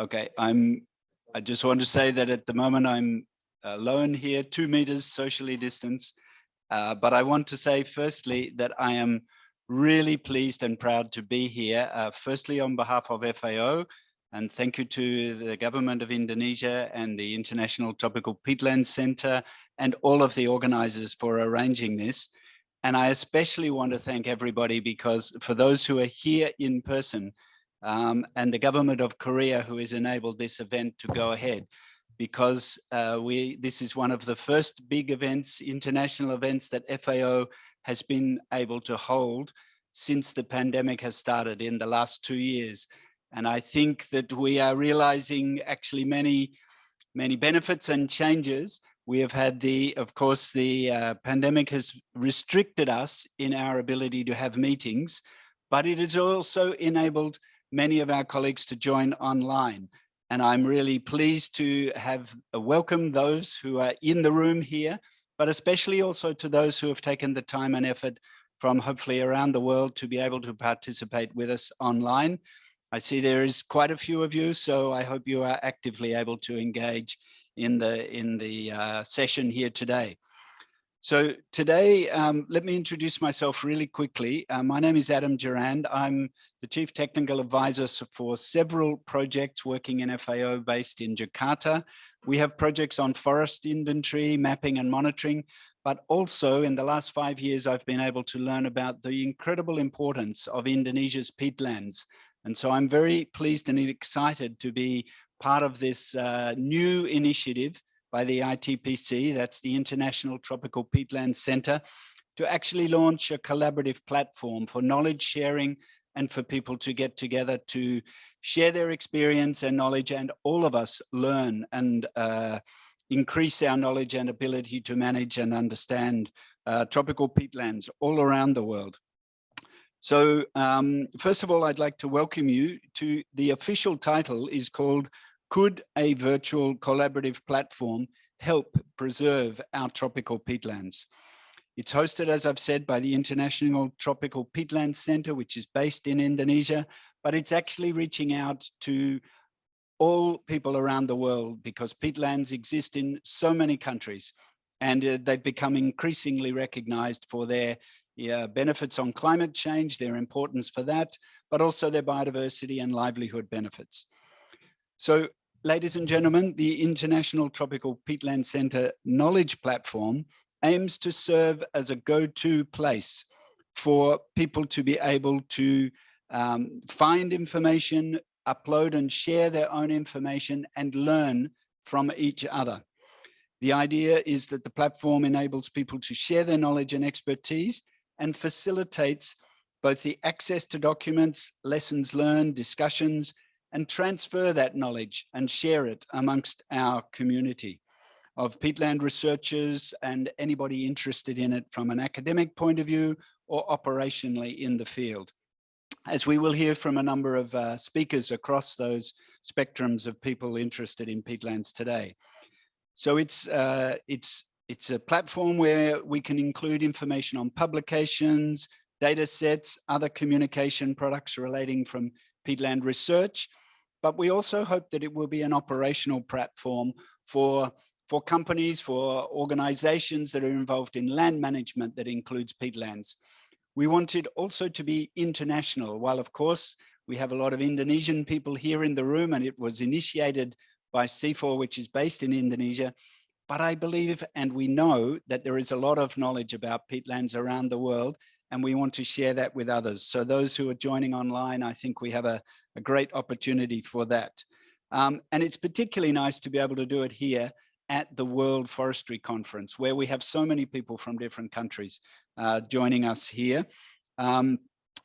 Okay, I'm, I just want to say that at the moment I'm alone here, two meters socially distanced. Uh, but I want to say firstly that I am really pleased and proud to be here. Uh, firstly, on behalf of FAO, and thank you to the government of Indonesia and the International Tropical Peatlands Center and all of the organizers for arranging this. And I especially want to thank everybody because for those who are here in person um, and the government of Korea who has enabled this event to go ahead because uh, we this is one of the first big events, international events that FAO has been able to hold since the pandemic has started in the last two years. And I think that we are realizing actually many, many benefits and changes. We have had the, of course, the uh, pandemic has restricted us in our ability to have meetings, but it has also enabled many of our colleagues to join online. And I'm really pleased to have uh, welcomed those who are in the room here, but especially also to those who have taken the time and effort from hopefully around the world to be able to participate with us online. I see there is quite a few of you, so I hope you are actively able to engage in the in the uh, session here today. So today, um, let me introduce myself really quickly. Uh, my name is Adam Durand. I'm the Chief Technical Advisor for several projects working in FAO based in Jakarta. We have projects on forest inventory, mapping and monitoring, but also in the last five years, I've been able to learn about the incredible importance of Indonesia's peatlands, and so I'm very pleased and excited to be part of this uh, new initiative by the ITPC, that's the International Tropical Peatland Center, to actually launch a collaborative platform for knowledge sharing and for people to get together to share their experience and knowledge and all of us learn and uh, increase our knowledge and ability to manage and understand uh, tropical peatlands all around the world. So um, first of all, I'd like to welcome you to the official title is called Could a Virtual Collaborative Platform Help Preserve Our Tropical Peatlands? It's hosted, as I've said, by the International Tropical Peatlands Center, which is based in Indonesia, but it's actually reaching out to all people around the world because peatlands exist in so many countries and uh, they've become increasingly recognized for their benefits on climate change, their importance for that, but also their biodiversity and livelihood benefits. So ladies and gentlemen, the International Tropical Peatland Center Knowledge Platform aims to serve as a go-to place for people to be able to um, find information, upload and share their own information and learn from each other. The idea is that the platform enables people to share their knowledge and expertise and facilitates both the access to documents, lessons learned, discussions, and transfer that knowledge and share it amongst our community of peatland researchers and anybody interested in it from an academic point of view or operationally in the field. As we will hear from a number of uh, speakers across those spectrums of people interested in peatlands today. So it's, uh, it's it's a platform where we can include information on publications, data sets, other communication products relating from peatland research. But we also hope that it will be an operational platform for, for companies, for organizations that are involved in land management that includes peatlands. We want it also to be international. While of course, we have a lot of Indonesian people here in the room and it was initiated by CIFOR, which is based in Indonesia. But I believe and we know that there is a lot of knowledge about peatlands around the world and we want to share that with others. So those who are joining online, I think we have a, a great opportunity for that. Um, and it's particularly nice to be able to do it here at the World Forestry Conference, where we have so many people from different countries uh, joining us here. Um,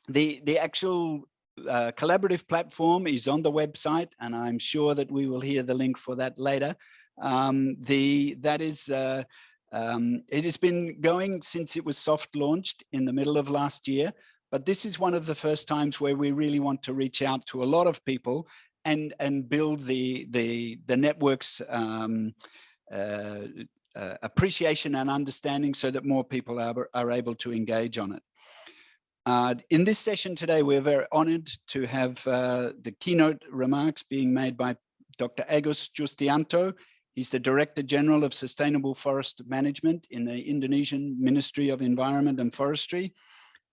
the, the actual uh, collaborative platform is on the website, and I'm sure that we will hear the link for that later. Um, the that is uh, um, it has been going since it was soft launched in the middle of last year, but this is one of the first times where we really want to reach out to a lot of people and and build the the the networks um, uh, uh, appreciation and understanding so that more people are, are able to engage on it. Uh, in this session today, we're very honored to have uh, the keynote remarks being made by Dr. Agus Justianto. He's the Director General of Sustainable Forest Management in the Indonesian Ministry of Environment and Forestry.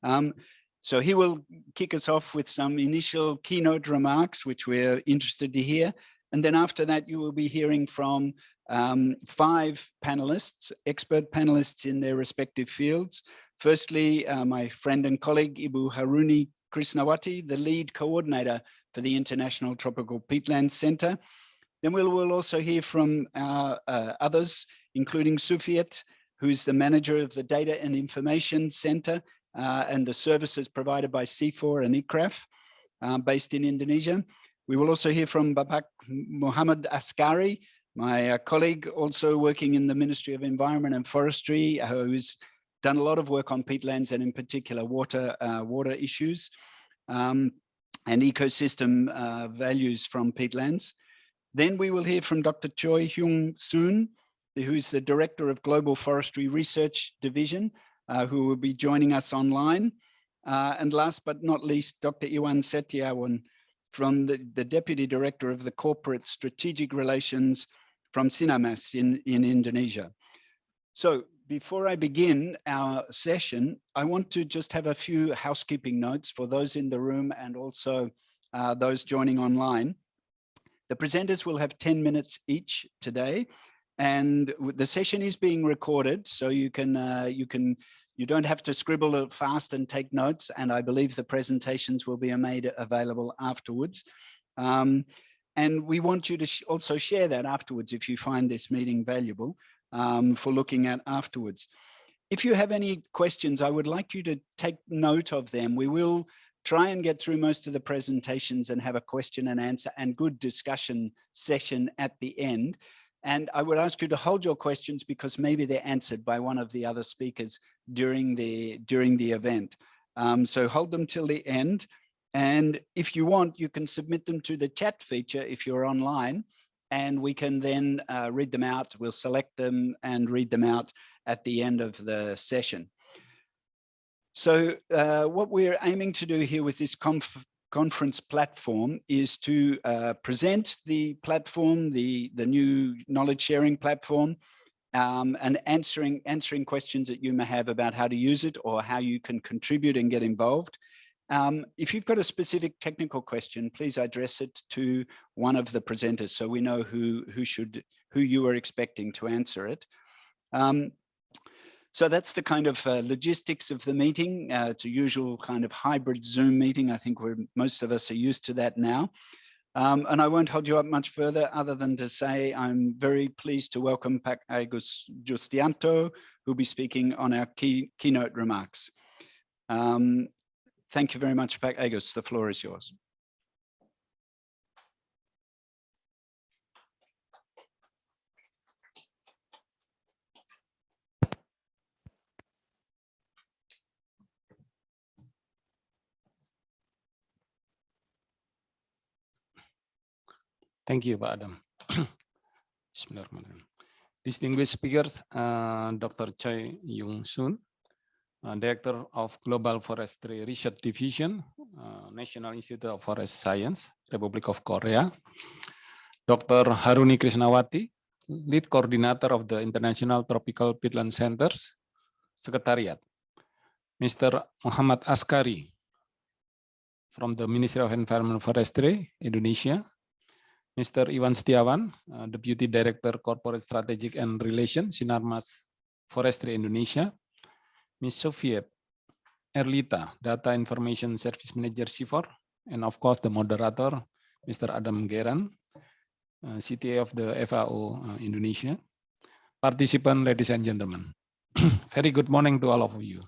Um, so he will kick us off with some initial keynote remarks, which we're interested to hear. And then after that, you will be hearing from um, five panelists, expert panelists in their respective fields. Firstly, uh, my friend and colleague, Ibu Haruni Krishnawati, the lead coordinator for the International Tropical Peatland Center. Then we'll, we'll also hear from our, uh, others, including Sufiet, who's the manager of the Data and Information Center uh, and the services provided by CIFOR and ICRAF, uh, based in Indonesia. We will also hear from Bapak Muhammad Askari, my uh, colleague also working in the Ministry of Environment and Forestry, uh, who's done a lot of work on peatlands and in particular water, uh, water issues um, and ecosystem uh, values from peatlands. Then we will hear from Dr. Choi Hyung Soon, who's the Director of Global Forestry Research Division, uh, who will be joining us online. Uh, and last but not least, Dr. Iwan Setiawan from the, the Deputy Director of the Corporate Strategic Relations from Sinarmas in, in Indonesia. So before I begin our session, I want to just have a few housekeeping notes for those in the room and also uh, those joining online. The presenters will have 10 minutes each today and the session is being recorded so you can uh, you can you don't have to scribble fast and take notes and I believe the presentations will be made available afterwards. Um, and we want you to sh also share that afterwards if you find this meeting valuable um, for looking at afterwards. If you have any questions, I would like you to take note of them. We will try and get through most of the presentations and have a question and answer and good discussion session at the end. And I would ask you to hold your questions because maybe they're answered by one of the other speakers during the during the event. Um, so hold them till the end. And if you want, you can submit them to the chat feature if you're online and we can then uh, read them out. We'll select them and read them out at the end of the session. So uh, what we're aiming to do here with this conf conference platform is to uh, present the platform, the, the new knowledge sharing platform, um, and answering, answering questions that you may have about how to use it or how you can contribute and get involved. Um, if you've got a specific technical question, please address it to one of the presenters so we know who, who, should, who you are expecting to answer it. Um, so that's the kind of uh, logistics of the meeting. Uh, it's a usual kind of hybrid Zoom meeting. I think we're, most of us are used to that now. Um, and I won't hold you up much further other than to say I'm very pleased to welcome Pak Agus Justianto, who'll be speaking on our key, keynote remarks. Um, thank you very much, Pak Agus. The floor is yours. Thank you, Pak Adam. Distinguished speakers, uh, Dr. Choi Yung Soon, uh, Director of Global Forestry Research Division, uh, National Institute of Forest Science, Republic of Korea, Dr. Haruni Krishnawati, Lead Coordinator of the International Tropical Peatland Centers, Secretariat, Mr. Muhammad Askari from the Ministry of Environment Forestry, Indonesia, Mr. Iwan Setiawan, uh, Deputy Director Corporate Strategic and Relations, Sinarmas Forestry Indonesia, Ms. Sufiet Erlita, Data Information Service Manager CIFOR, and of course the moderator, Mr. Adam Gerrand, uh, CTA of the FAO uh, Indonesia. Participant, ladies and gentlemen, very good morning to all of you.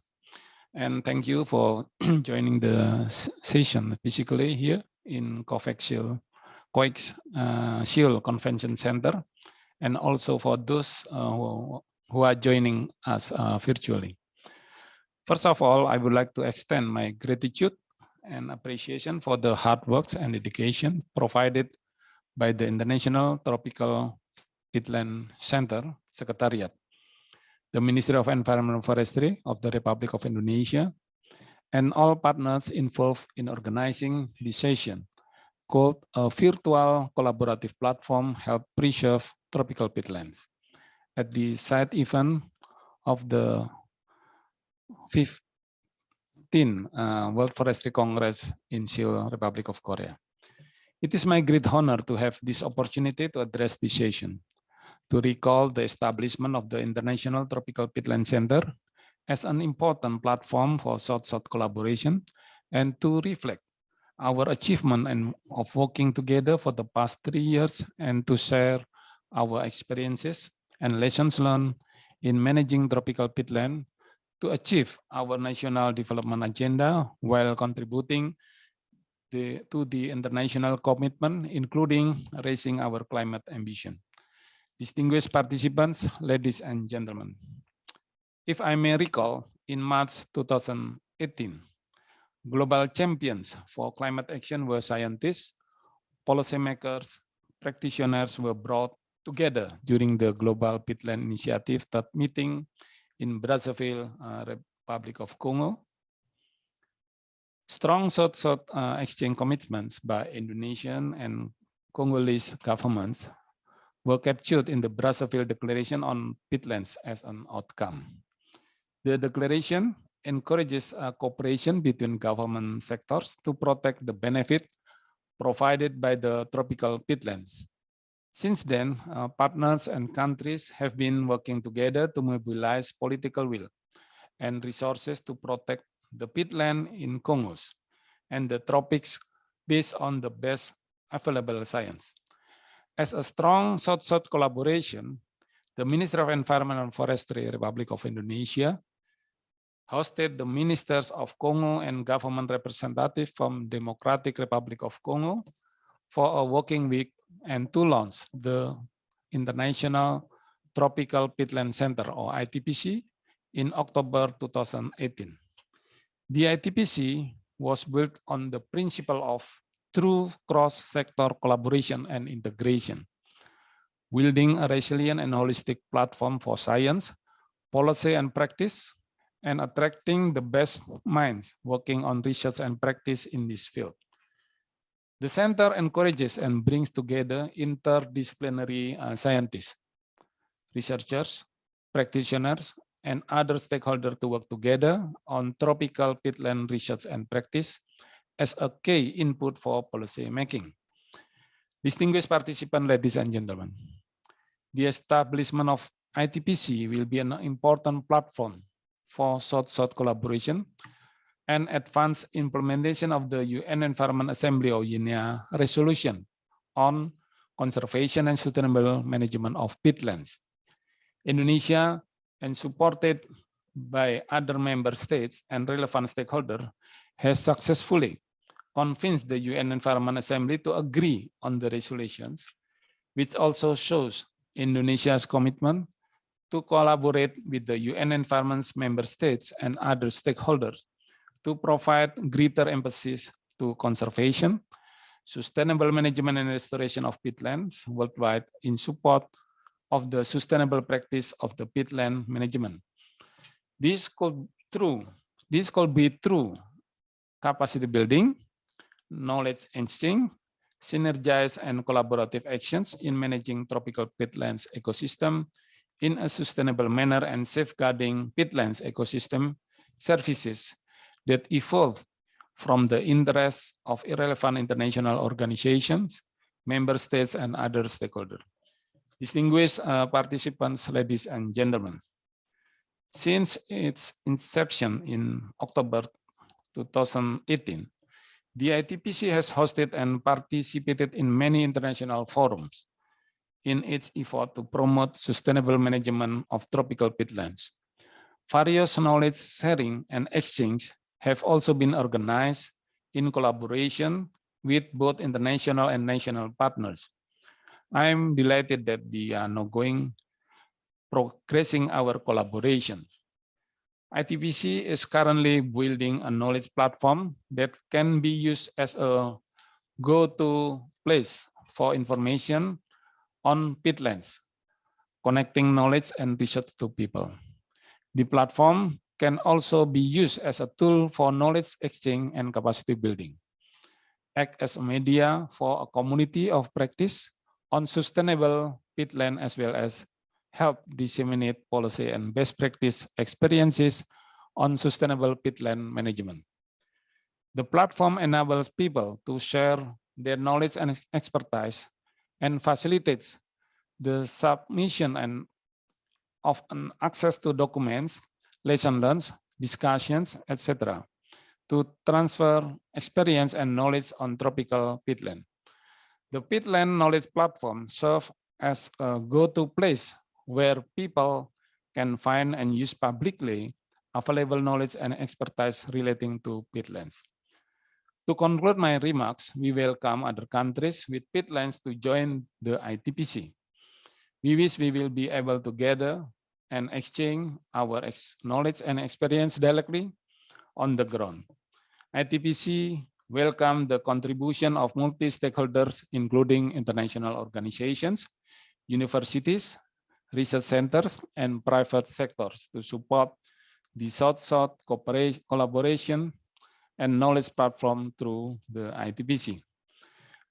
And thank you for joining the session physically here in COVAX COEX uh, Seoul Convention Center, and also for those uh, who, who are joining us uh, virtually. First of all, I would like to extend my gratitude and appreciation for the hard work and dedication provided by the International Tropical Peatland Center Secretariat, the Ministry of Environment and Forestry of the Republic of Indonesia, and all partners involved in organizing this session called a virtual collaborative platform help preserve tropical peatlands. At the side event of the 15th uh, World Forestry Congress in Seoul, Republic of Korea. It is my great honor to have this opportunity to address this session, to recall the establishment of the International Tropical Peatland Center as an important platform for South-South collaboration and to reflect our achievement and of working together for the past three years and to share our experiences and lessons learned in managing tropical peatland to achieve our national development agenda while contributing the, to the international commitment, including raising our climate ambition. Distinguished participants, ladies and gentlemen, if I may recall, in March 2018, global champions for climate action were scientists, policymakers, practitioners were brought together during the Global Peatland Initiative that meeting in Brazzaville, uh, Republic of Congo. Strong South-South uh, exchange commitments by Indonesian and Congolese governments were captured in the Brazzaville Declaration on Peatlands as an outcome. The declaration encourages cooperation between government sectors to protect the benefit provided by the tropical peatlands. Since then, uh, partners and countries have been working together to mobilize political will and resources to protect the peatland in Congos and the tropics based on the best available science. As a strong South-South collaboration, the Ministry of Environment and Forestry, Republic of Indonesia, hosted the ministers of Congo and government representatives from Democratic Republic of Congo for a working week and to launch the International Tropical Peatland Center or ITPC in October 2018. The ITPC was built on the principle of true cross-sector collaboration and integration, building a resilient and holistic platform for science, policy and practice, and attracting the best minds working on research and practice in this field. The center encourages and brings together interdisciplinary uh, scientists, researchers, practitioners, and other stakeholders to work together on tropical peatland research and practice as a key input for policy making. Distinguished participants, ladies and gentlemen, the establishment of ITPC will be an important platform for South-South collaboration and advanced implementation of the UN Environment Assembly or UNEA resolution on conservation and sustainable management of peatlands. Indonesia and supported by other member states and relevant stakeholders has successfully convinced the UN Environment Assembly to agree on the resolutions, which also shows Indonesia's commitment to collaborate with the UN Environment's member states and other stakeholders to provide greater emphasis to conservation, sustainable management and restoration of peatlands worldwide in support of the sustainable practice of the peatland management. This could true. This could be through capacity building, knowledge exchange, synergize and collaborative actions in managing tropical peatlands ecosystem in a sustainable manner and safeguarding peatlands ecosystem services that evolve from the interests of irrelevant international organizations, member states, and other stakeholders. Distinguished uh, participants, ladies and gentlemen, since its inception in October 2018, the ITPC has hosted and participated in many international forums in its effort to promote sustainable management of tropical peatlands. Various knowledge sharing and exchange have also been organized in collaboration with both international and national partners. I'm delighted that we are now going progressing our collaboration. ITPC is currently building a knowledge platform that can be used as a go-to place for information on peatlands, connecting knowledge and research to people. The platform can also be used as a tool for knowledge exchange and capacity building. Act as a media for a community of practice on sustainable peatland as well as help disseminate policy and best practice experiences on sustainable peatland management. The platform enables people to share their knowledge and expertise and facilitates the submission and of an access to documents, lesson learned, discussions, etc. to transfer experience and knowledge on tropical peatland. The peatland knowledge platform serves as a go-to place where people can find and use publicly available knowledge and expertise relating to peatlands. To conclude my remarks, we welcome other countries with peatlands to join the ITPC. We wish we will be able to gather and exchange our knowledge and experience directly on the ground. ITPC welcome the contribution of multi-stakeholders, including international organizations, universities, research centers, and private sectors to support the South-South collaboration and knowledge platform through the ITPC.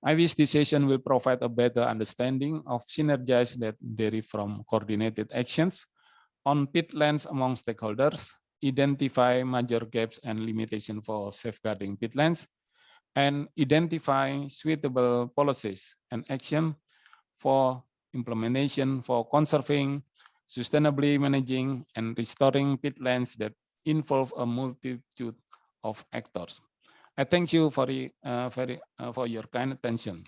I wish this session will provide a better understanding of synergies that derive from coordinated actions on peatlands among stakeholders, identify major gaps and limitations for safeguarding peatlands, and identify suitable policies and action for implementation for conserving, sustainably managing, and restoring peatlands that involve a multitude of actors. I thank you for, uh, very, uh, for your kind attention.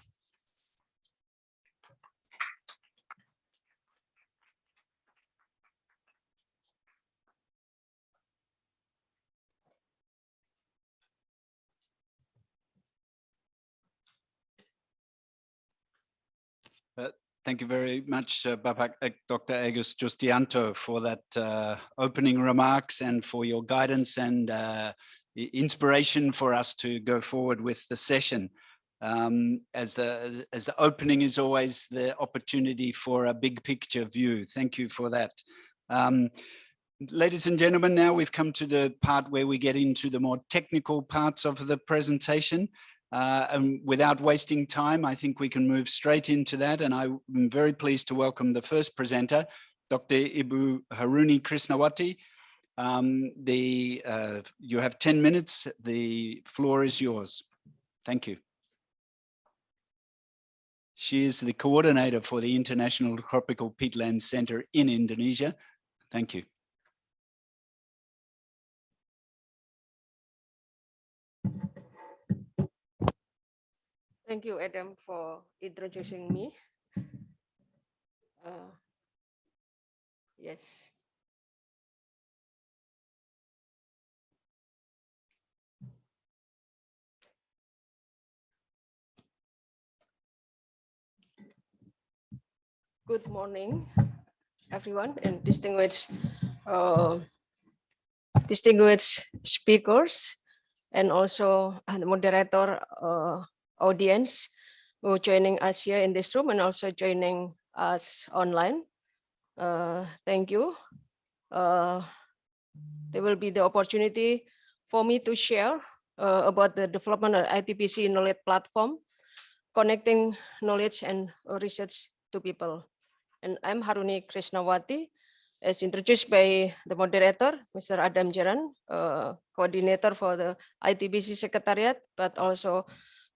Thank you very much, uh, Bapak, uh, Dr. Agus Justianto, for that uh, opening remarks and for your guidance and uh, inspiration for us to go forward with the session. Um, as the as the opening is always the opportunity for a big picture view. Thank you for that. Um, ladies and gentlemen, now we've come to the part where we get into the more technical parts of the presentation. Uh, and without wasting time, I think we can move straight into that. And I'm very pleased to welcome the first presenter, Dr. Ibu Haruni Krishnawati. Um, the, uh, you have 10 minutes. The floor is yours. Thank you. She is the coordinator for the International Tropical Peatland Center in Indonesia. Thank you. Thank you, Adam, for introducing me. Uh, yes. Good morning, everyone, and distinguished uh, distinguished speakers, and also the moderator uh, audience who joining us here in this room and also joining us online. Uh, thank you. Uh, there will be the opportunity for me to share uh, about the development of ITPC knowledge platform, connecting knowledge and research to people. And I'm Haruni Krishnawati, as introduced by the moderator, Mr. Adam Gerrand, uh, coordinator for the ITPC Secretariat, but also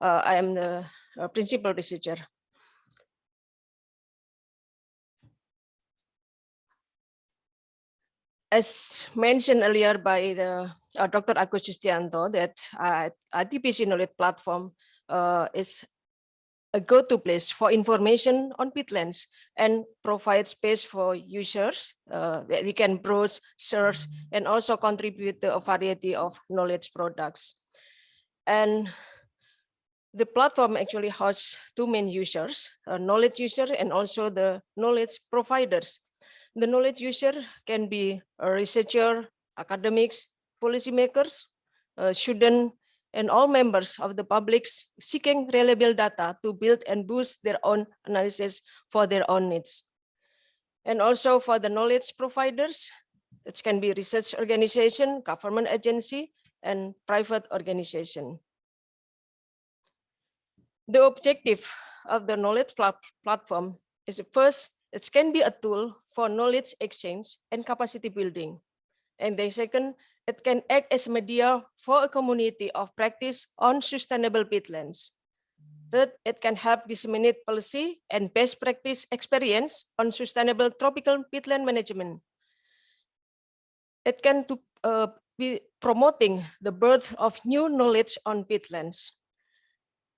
uh, I am the uh, principal researcher. As mentioned earlier by the uh, Dr. Agus Justianto, that uh, ITPC knowledge platform uh, is a go-to place for information on peatlands and provide space for users uh, that they can browse, search, and also contribute to a variety of knowledge products. And the platform actually has two main users, a knowledge user and also the knowledge providers. The knowledge user can be a researcher, academics, policymakers, uh, student, and all members of the public seeking reliable data to build and boost their own analysis for their own needs. And also for the knowledge providers, It can be research organization, government agency, and private organization. The objective of the knowledge plat- platform is first, it can be a tool for knowledge exchange and capacity building. And the second, it can act as media for a community of practice on sustainable peatlands. Third, it can help disseminate policy and best practice experience on sustainable tropical peatland management. It can to, uh, be promoting the birth of new knowledge on peatlands.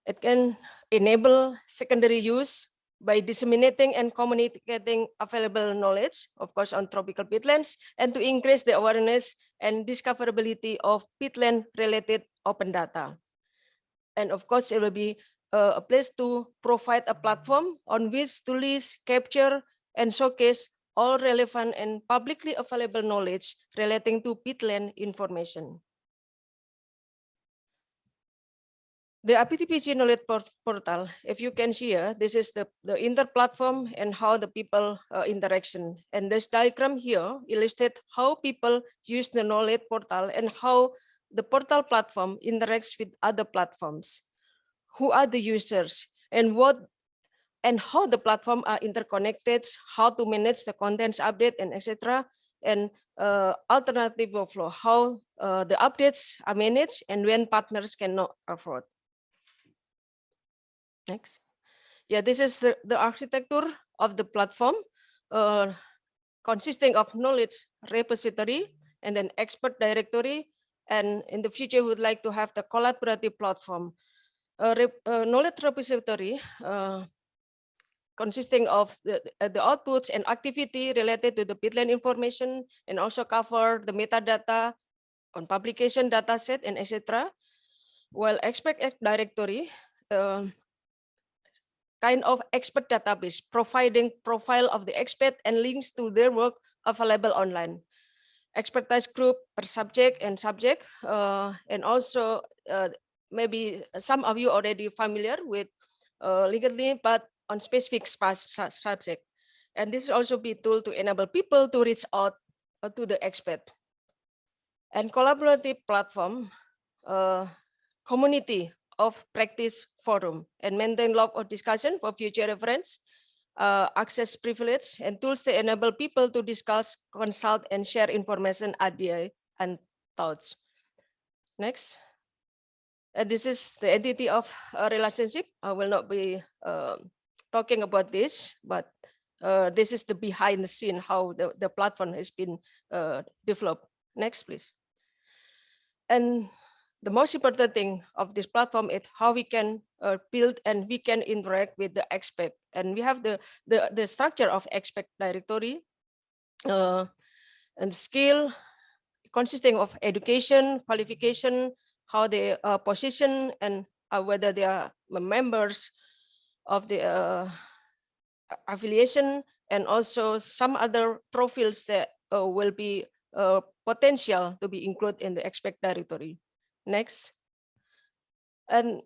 It can enable secondary use by disseminating and communicating available knowledge, of course, on tropical peatlands, and to increase the awareness and discoverability of peatland related open data. And of course, it will be uh, a place to provide a platform on which to list, capture, and showcase all relevant and publicly available knowledge relating to peatland information. The APTPG knowledge portal, if you can see here, this is the, the inter-platform and how the people uh, interaction. And this diagram here illustrates how people use the knowledge portal and how the portal platform interacts with other platforms. Who are the users and what and how the platform are interconnected, how to manage the contents update and etc. And uh, alternative workflow, how uh, the updates are managed and when partners cannot afford. Next. Yeah, this is the, the architecture of the platform uh, consisting of knowledge repository and then expert directory. And in the future, we would like to have the collaborative platform. Uh, uh, knowledge repository uh, consisting of the, uh, the outputs and activity related to the peatland information and also cover the metadata on publication data set and etc. While expert directory uh, kind of expert database providing profile of the expert and links to their work available online. Expertise group per subject and subject, uh, and also uh, maybe some of you already familiar with uh, LinkedIn, but on specific subject. And this is also be tool to enable people to reach out uh, to the expert. And collaborative platform, uh, community of practice forum and maintain log of discussion for future reference, uh, access privilege and tools to enable people to discuss, consult and share information, idea and thoughts. Next. And this is the entity of a relationship. I will not be uh, talking about this, but uh, this is the behind the scene, how the, the platform has been uh, developed. Next, please. And the most important thing of this platform is how we can uh, build and we can interact with the expert. And we have the, the, the structure of expert directory uh, and skill consisting of education, qualification, how they are positioned and uh, whether they are members of the uh, affiliation and also some other profiles that uh, will be uh, potential to be included in the expert directory. Next. And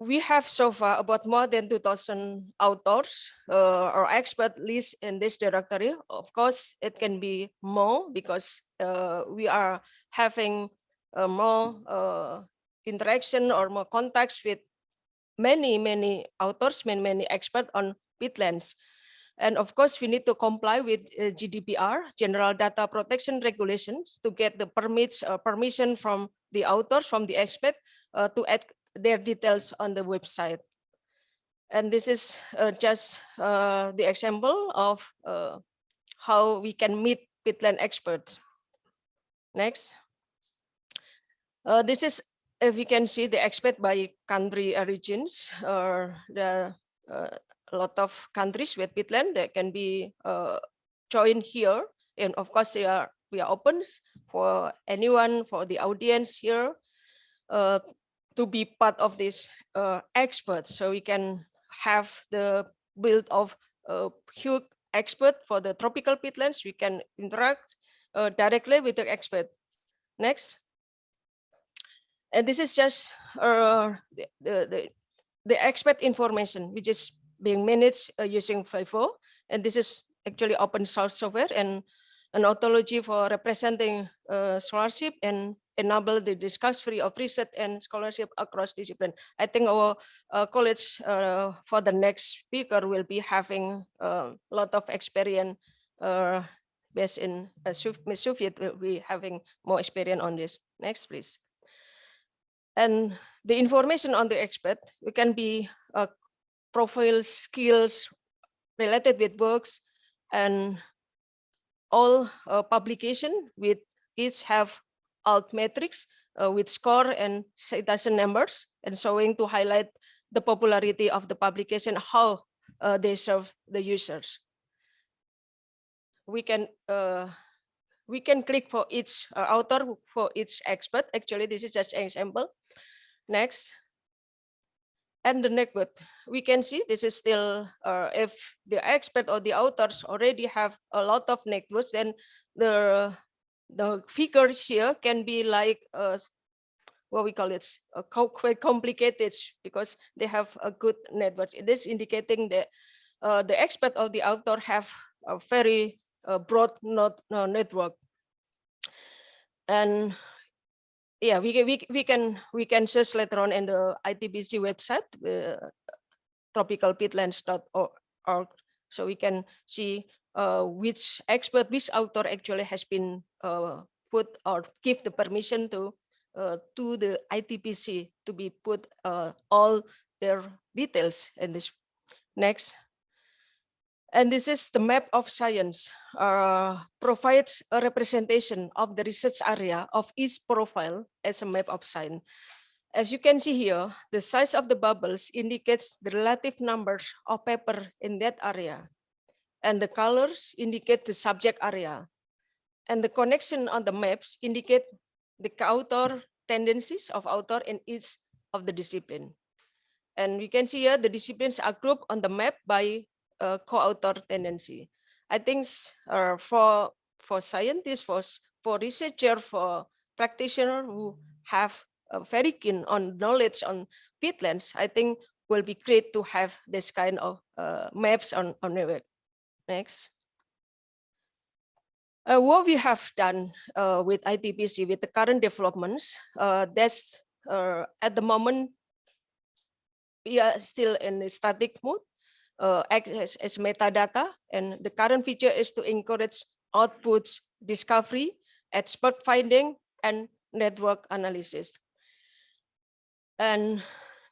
we have so far about more than 2000 authors uh, or expert list in this directory. Of course, it can be more because uh, we are having uh, more uh, interaction or more contacts with many, many authors, many, many experts on peatlands. And of course, we need to comply with uh, GDPR, General Data Protection Regulations, to get the permits, uh, permission from the authors, from the expert, uh, to add their details on the website. And this is uh, just uh, the example of uh, how we can meet peatland experts. Next. This is, if you can see the expert by country origins, or the a lot of countries with peatland that can be uh, joined here. And of course, they are, we are open for anyone, for the audience here uh, to be part of this uh, experts. So we can have the build of a huge expert for the tropical peatlands. We can interact uh, directly with the expert. Next. And this is just uh, the, the, the, the expert information, which is being managed uh, using VIVO. And this is actually open source software. And an ontology for representing uh, scholarship and enable the discovery of research and scholarship across discipline. I think our uh, college uh, for the next speaker will be having a lot of experience uh, based in uh, Miss Sufiet will be having more experience on this. Next, please. And the information on the expert, we can be uh, profile skills related with works and all uh, publication with each have alt metrics uh, with score and citation numbers and showing to highlight the popularity of the publication, how uh, they serve the users. We can uh, we can click for each uh, author for each expert. Actually, this is just an example. Next. And the network, we can see this is still, uh, if the expert or the authors already have a lot of networks, then the the figures here can be like uh, what we call it uh, quite complicated because they have a good network. It is indicating that uh, the expert or the author have a very uh, broad not, uh, network. And yeah, we can we, we can we can search later on in the ITPC website, uh, tropicalpeatlands.org, so we can see uh, which expert, which author actually has been uh, put or give the permission to uh, to the ITPC to be put uh, all their details in this. Next. And this is the map of science, uh, provides a representation of the research area of each profile as a map of science. As you can see here, the size of the bubbles indicates the relative numbers of paper in that area and the colors indicate the subject area. And the connection on the maps indicate the author tendencies of author in each of the discipline. And we can see here the disciplines are grouped on the map by uh, co-author tendency. I think uh, for for scientists, for for researcher, for practitioner who have a very keen on knowledge on peatlands, I think will be great to have this kind of uh, maps on on the. Next. Uh, what we have done uh, with ITPC with the current developments, uh, that's uh, at the moment, we are still in a static mode uh, as, as metadata. And the current feature is to encourage outputs discovery, expert finding, and network analysis. And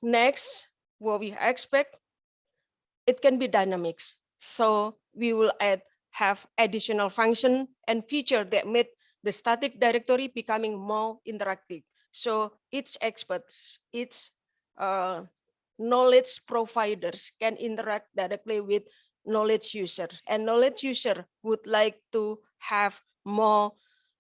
next, what we expect, it can be dynamics. So we will add have additional function and feature that made the static directory becoming more interactive. So each experts, each uh, knowledge providers can interact directly with knowledge user. And knowledge user would like to have more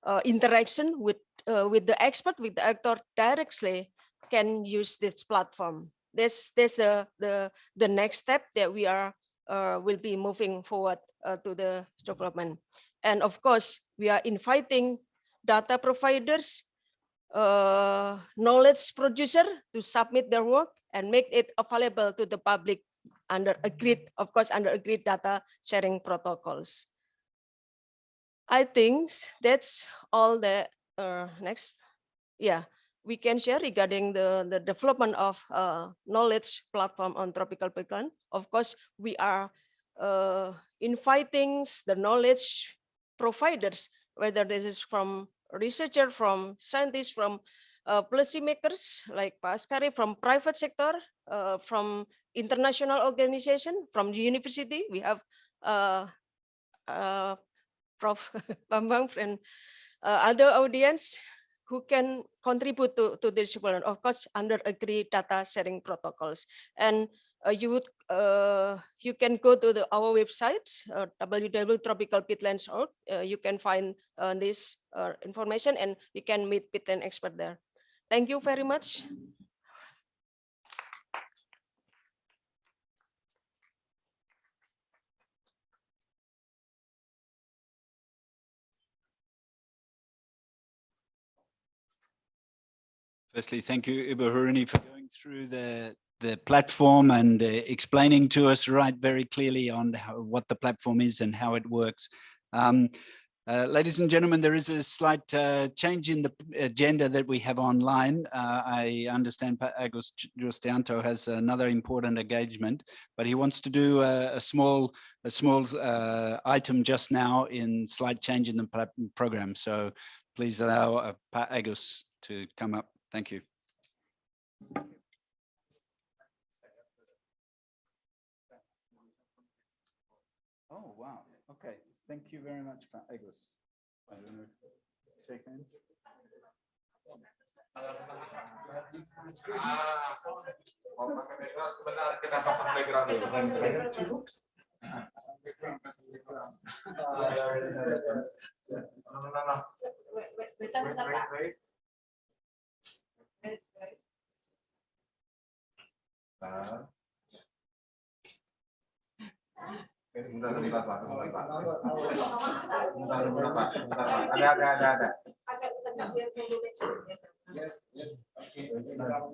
uh, interaction with uh, with the expert with the actor directly can use this platform. This this the the the next step that we are uh, will be moving forward uh, to the development. And of course, we are inviting data providers, uh, knowledge producer to submit their work and make it available to the public under agreed, of course, under agreed data sharing protocols. I think that's all the uh, next. Yeah, we can share regarding the, the development of uh, knowledge platform on tropical peatland. Of course, we are uh, inviting the knowledge providers, whether this is from researcher, from scientists, from uh, policymakers like Pak Askari, from private sector, uh, from international organization, from the university. We have uh, uh, Prof. Bambang and uh, other audience who can contribute to, to this development, of course, under agreed data sharing protocols. And uh, you would uh, you can go to the, our website uh, www.tropicalpeatlands.org. You can find this information and you can meet peatland expert there. Thank you very much. Firstly, thank you, Ibu Haruni, for going through the, the platform and uh, explaining to us right very clearly on how, what the platform is and how it works. Um, Uh, ladies and gentlemen, there is a slight uh, change in the agenda that we have online. Uh, I understand Justianto has another important engagement, but he wants to do a, a small a small uh, item just now in slight change in the program. So please allow uh, Agus to come up. Thank you. Oh, wow. Okay. Thank you very much, Pak Agus. I don't know. Shake hands. Yes, yes. Okay. Sebentar.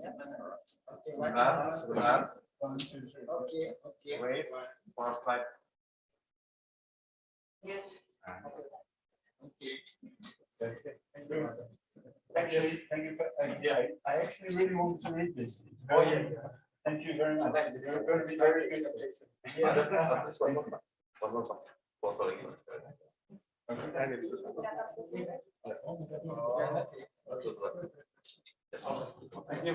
Okay. Wait, for slide. Yes. Okay. Thank you. Actually, thank you. Yeah, I- actually really want to read this. It's very, oh, thank you very much. It's going to be very good. Yes. One, one more, foto lagi. Thank you,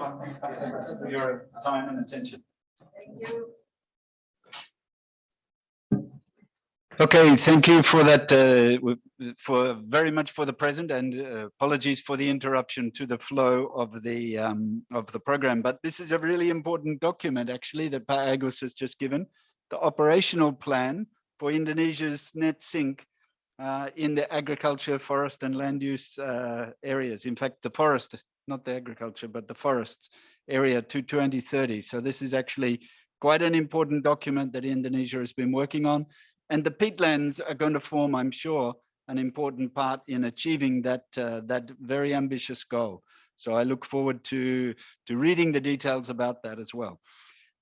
for your time and attention. Okay, thank you for that, uh, for very much for the present and uh, apologies for the interruption to the flow of the um, of the program. But this is a really important document actually that Pak Agus has just given, the operational plan for Indonesia's net sink uh, in the agriculture, forest and land use uh, areas. In fact, the forest, not the agriculture, but the forest area to 2030. So this is actually quite an important document that Indonesia has been working on. And the peatlands are going to form, I'm sure, an important part in achieving that uh, that very ambitious goal. So I look forward to to reading the details about that as well.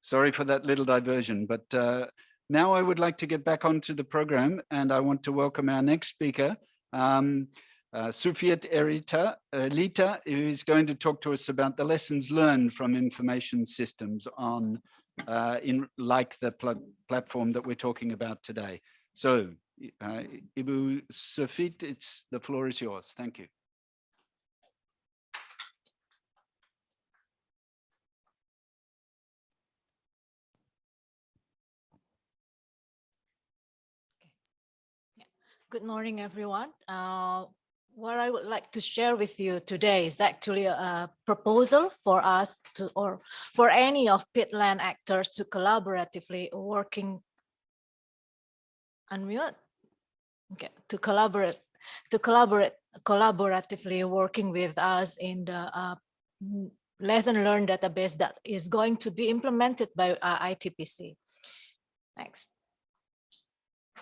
Sorry for that little diversion, but uh, now I would like to get back onto the program and I want to welcome our next speaker, um, uh, Sufiet Erita, who is going to talk to us about the lessons learned from information systems on uh, in like the pla- platform that we're talking about today. So, uh, Ibu Sufiet, it's the floor is yours. Thank you. Good morning, everyone. Uh, what I would like to share with you today is actually a, proposal for us to, or for any of peatland actors to collaboratively working. Unmute. Okay, to collaborate, to collaborate, collaboratively working with us in the uh, lesson learned database that is going to be implemented by uh, ITPC. Next.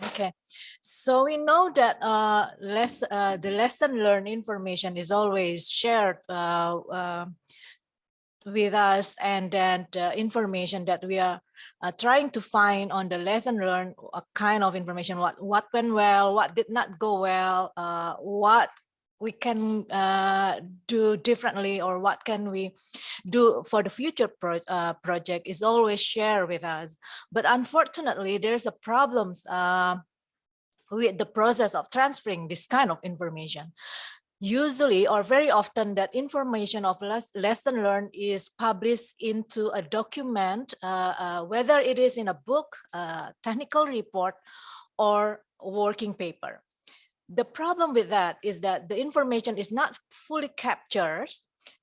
Okay, so we know that uh, less, uh, the lesson learned information is always shared uh, uh, with us and then the information that we are uh, trying to find on the lesson learned, a kind of information, what, what went well, what did not go well, uh, what we can uh, do differently or what can we do for the future pro uh, project is always shared with us. But unfortunately, there's a problems uh, with the process of transferring this kind of information. Usually or very often that information of les lesson learned is published into a document, uh, uh, whether it is in a book, uh, technical report, or working paper. The problem with that is that the information is not fully captured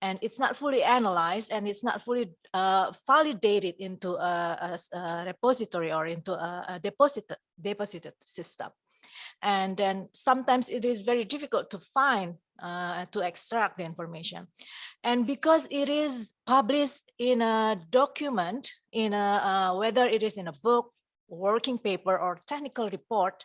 and it's not fully analyzed and it's not fully uh, validated into a, a- a repository or into a, a deposit deposited system. And then sometimes it is very difficult to find, uh, to extract the information. And because it is published in a document, in a, uh, whether it is in a book, working paper or technical report,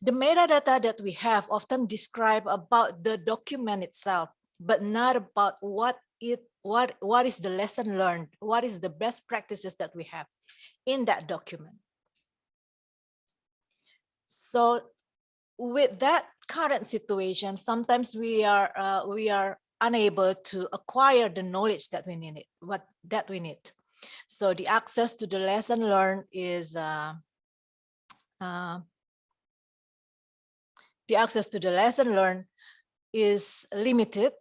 the metadata that we have often describe about the document itself, but not about what it what what is the lesson learned, what is the best practices that we have in that document. So with that current situation, sometimes we are uh, we are unable to acquire the knowledge that we need, what that we need. So the access to the lesson learned is uh, uh, the access to the lesson learned is limited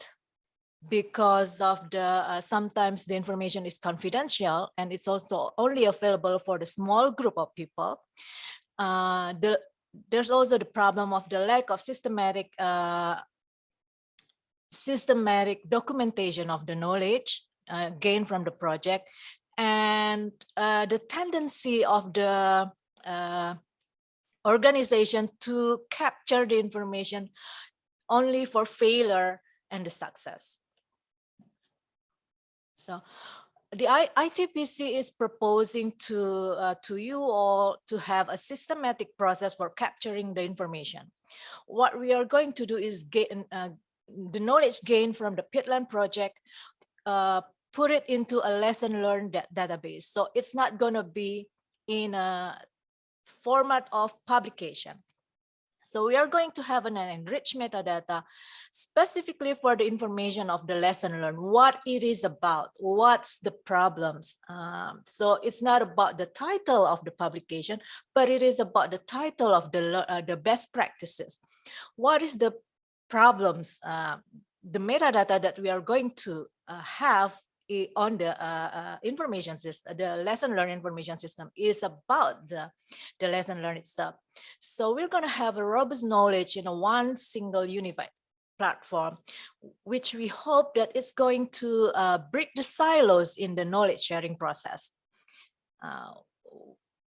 because of the uh, sometimes the information is confidential and it's also only available for the small group of people. Uh, the there's also the problem of the lack of systematic uh, systematic documentation of the knowledge uh, gained from the project and uh, the tendency of the uh, organization to capture the information only for failure and the success. So the ITPC is proposing to, uh, to you all to have a systematic process for capturing the information. What we are going to do is gain uh, the knowledge gained from the Peatland project, uh, put it into a lesson learned da database. So it's not going to be in a format of publication. So we are going to have an enriched metadata specifically for the information of the lesson learned, what it is about, what's the problems. Um, so it's not about the title of the publication, but it is about the title of the, uh, the best practices. What is the problems, uh, the metadata that we are going to uh, have on the uh, uh, information system, the lesson learned information system is about the, the lesson learned itself. So we're going to have a robust knowledge in one single unified platform, which we hope that it's going to uh, break the silos in the knowledge sharing process. Uh,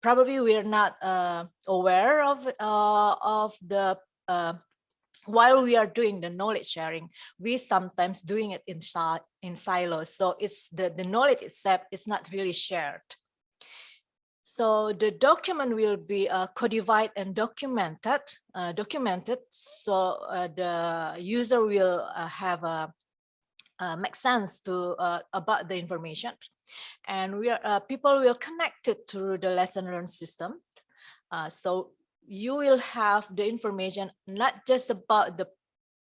probably we are not uh, aware of, uh, of the while we are doing the knowledge sharing, we sometimes doing it in, in silos. So it's the, the knowledge itself is not really shared. So the document will be uh, codified and documented, uh, documented. So uh, the user will uh, have a uh, make sense to uh, about the information, and we are people will connect it to the lesson learned system. so you will have the information not just about the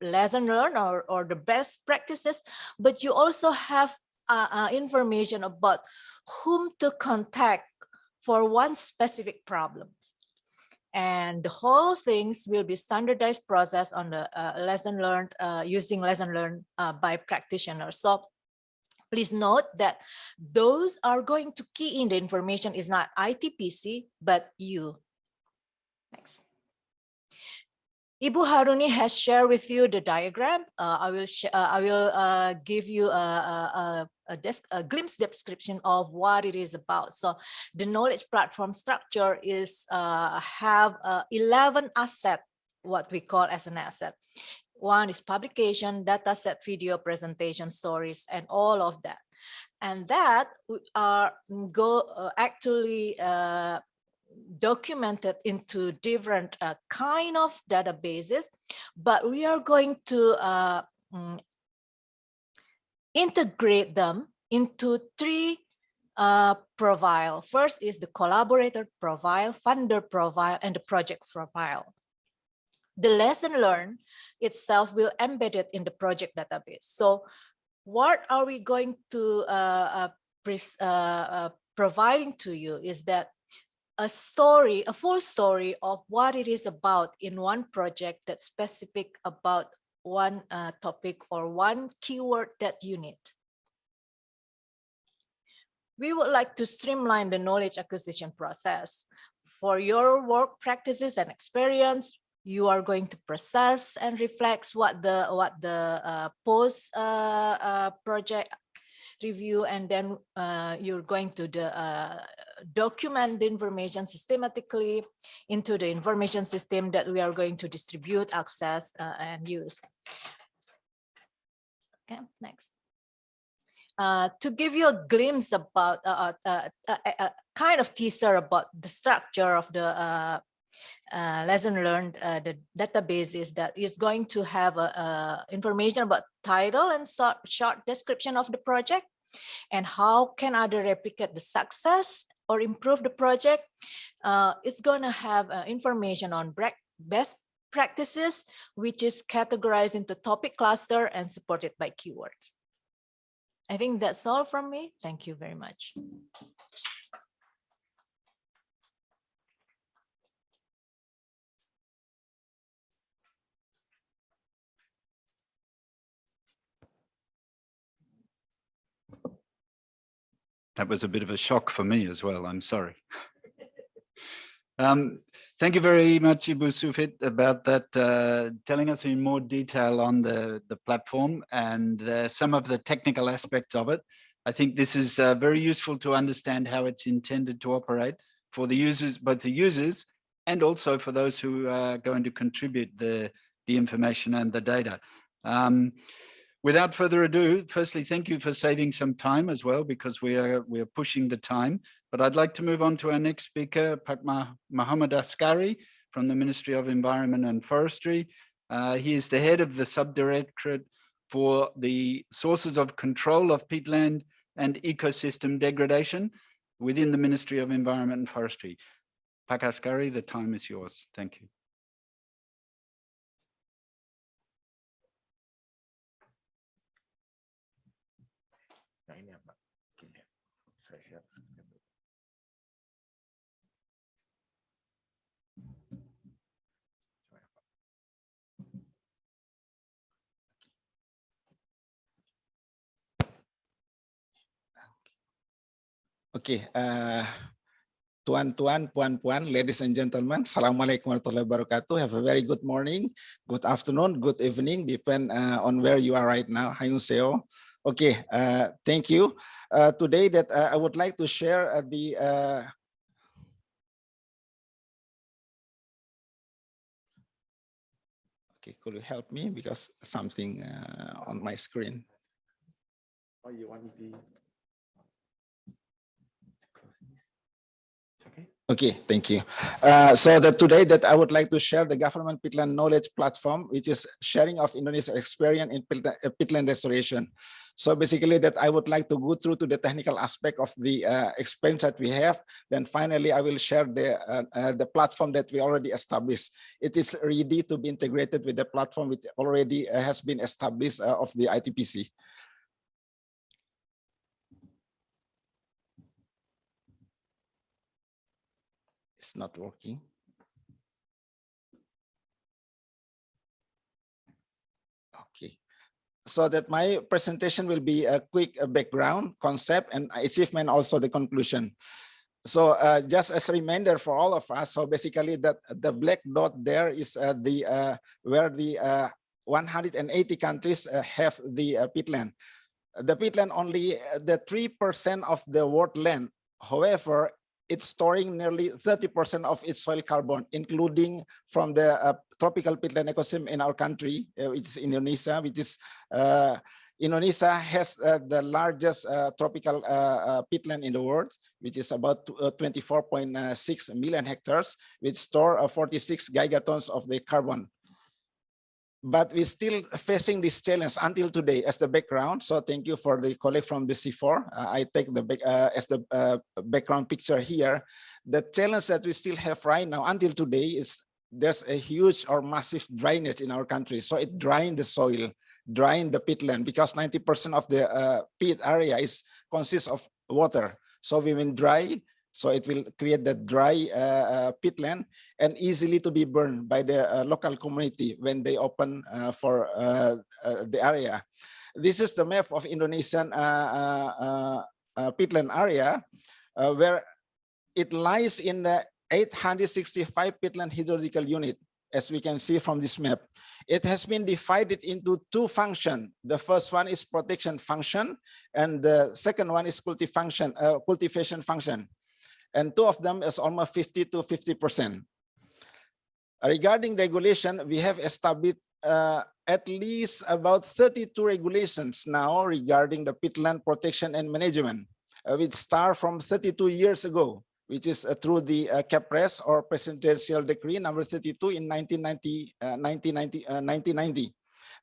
lesson learned or, or the best practices, but you also have uh, uh, information about whom to contact for one specific problem. And the whole things will be standardized process on the uh, lesson learned uh, using lesson learned uh, by practitioners. So please note that those are going to key in the information is not ITPC, but you, Next. Ibu Haruni has shared with you the diagram. Uh, I will uh, I will uh, give you a, a, a, a, glimpse description of what it is about. So the knowledge platform structure is uh, have uh, 11 asset, what we call as an asset. One is publication, data set, video, presentation, stories, and all of that. And that are go uh, actually documented into different uh, kind of databases, but we are going to uh, mm, integrate them into three uh, profile. First is the collaborator profile, funder profile, and the project profile. The lesson learned itself will embed it in the project database. So what are we going to uh, uh, uh, providing to you is that a story, a full story of what it is about in one project that's specific about one uh, topic or one keyword that you need. We would like to streamline the knowledge acquisition process. For your work practices and experience, you are going to process and reflect what the what the uh, post uh, uh, project review and then uh, you're going to the, uh, document the information systematically into the information system that we are going to distribute, access, uh, and use. Okay, next. Uh, to give you a glimpse about uh, uh, a kind of teaser about the structure of the uh, lesson learned, the database is that is going to have information about title and short, short description of the project and how can other replicate the success or improve the project. Uh, it's going to have uh, information on best practices, which is categorized into topic cluster and supported by keywords. I think that's all from me. Thank you very much. That was a bit of a shock for me as well. I'm sorry. Um, thank you very much, Ibu Sufiet, about that, uh, telling us in more detail on the, the platform and uh, some of the technical aspects of it. I think this is uh, very useful to understand how it's intended to operate for the users, both the users and also for those who are going to contribute the, the information and the data. Um, without further ado, firstly, thank you for saving some time as well, because we are we are pushing the time. But I'd like to move on to our next speaker, Pakma Muhammad Askari from the Ministry of Environment and Forestry. Uh, he is the head of the subdirectorate for the sources of control of peatland and ecosystem degradation within the Ministry of Environment and Forestry. Pak Askari, the time is yours. Thank you. Saya share screen dulu. Coba ya, Pak. Oke, eh, tuan-tuan, puan-puan, ladies and gentlemen, Assalamualaikum warahmatullahi wabarakatuh. Have a very good morning, good afternoon, good evening, depend uh, on where you are right now. Hayungseo. Okay, uh, thank you. Uh, today that uh, I would like to share uh, the uh, Okay, could you help me because something uh, on my screen. Oh, you want the Okay. Thank you. Uh, so that today that I would like to share the government peatland knowledge platform, which is sharing of Indonesia experience in peatland, uh, restoration. So basically that I would like to go through to the technical aspect of the uh, experience that we have. Then finally, I will share the, uh, uh, the platform that we already established. It is ready to be integrated with the platform which already uh, has been established of the ITPC. Not working. Okay. So that my presentation will be a quick background, concept, and achievement, also the conclusion. So uh, just as a reminder for all of us, so basically that the black dot there is uh, the uh, where the uh, 180 countries uh, have the uh, peatland. The peatland only the 3% of the world land. However, it's storing nearly 30% of its soil carbon, including from the uh, tropical peatland ecosystem in our country, uh, which is Indonesia, which is uh, Indonesia has uh, the largest uh, tropical uh, peatland in the world, which is about 24.6 million hectares, which store uh, 46 gigatons of the carbon but we're still facing this challenge until today as the background. So thank you for the colleague from the CIFOR. Uh, I take the uh, as the uh, background picture here. The challenge that we still have right now until today is there's a huge or massive drainage in our country. So it drying the soil, drying the peatland because 90% of the uh, peat area is consists of water. So we will dry, so it will create that dry uh, uh, peatland and easily to be burned by the uh, local community when they open uh, for uh, uh, the area. This is the map of Indonesian peatland area where it lies in the 865 peatland hydrological unit as we can see from this map. It has been divided into two functions. The first one is protection function, and the second one is function, uh, cultivation function and two of them is almost 50 to 50 percent. Regarding regulation, we have established uh, at least about 32 regulations now regarding the peatland protection and management, uh, which start from 32 years ago, which is uh, through the uh, Keppres or Presidential Decree number 32 in 1990, 1990, 1990.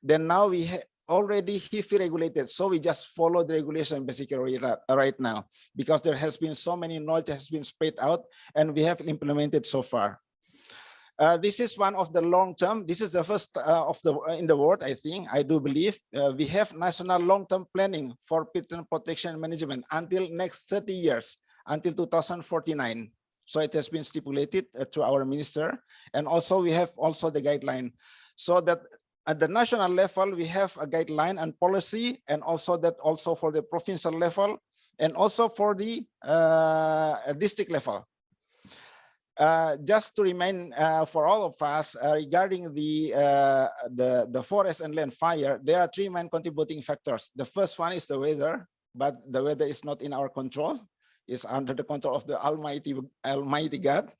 Then now we already HIFI regulated. So we just follow the regulation basically right now because there has been so many knowledge has been spread out and we have implemented so far. Uh, this is one of the long term. This is the first uh, of the in the world, I think. I do believe uh, we have national long term planning for peatland protection management until next 30 years, until 2049. So it has been stipulated uh, to our minister, and also we have also the guideline, so that at the national level we have a guideline and policy, and also that also for the provincial level, and also for the uh, district level. Uh, just to remind uh, for all of us uh, regarding the, uh, the the forest and land fire, there are three main contributing factors. The first one is the weather, but the weather is not in our control; it's under the control of the Almighty Almighty God.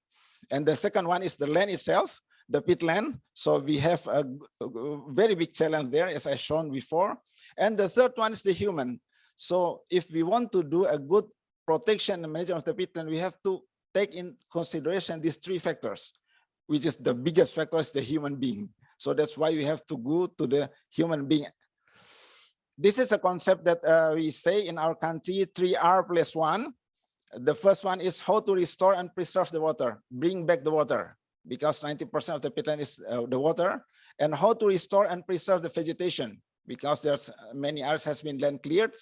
And the second one is the land itself, the peatland. So we have a, a very big challenge there, as I shown before. And the third one is the human. So if we want to do a good protection and management of the peatland, we have to take in consideration these three factors, which is the biggest factor is the human being. So that's why we have to go to the human being. This is a concept that uh, we say in our country, 3R plus one. The first one is how to restore and preserve the water, bring back the water, because 90% of the peatland is uh, the water, and how to restore and preserve the vegetation, because there's uh, many areas has been land cleared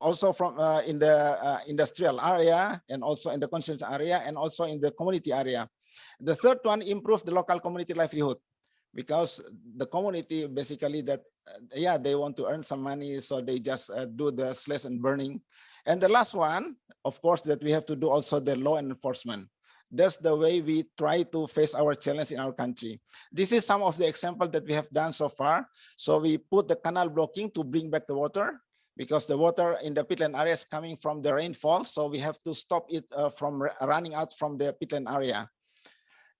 also from uh, in the uh, industrial area and also in the consumption area and also in the community area. The third one, improve the local community livelihood because the community basically that, uh, yeah, they want to earn some money, so they just uh, do the slash and burning. And the last one, of course, that we have to do also the law enforcement. That's the way we try to face our challenge in our country. This is some of the example that we have done so far. So we put the canal blocking to bring back the water because the water in the peatland area is coming from the rainfall. So we have to stop it uh, from running out from the peatland area.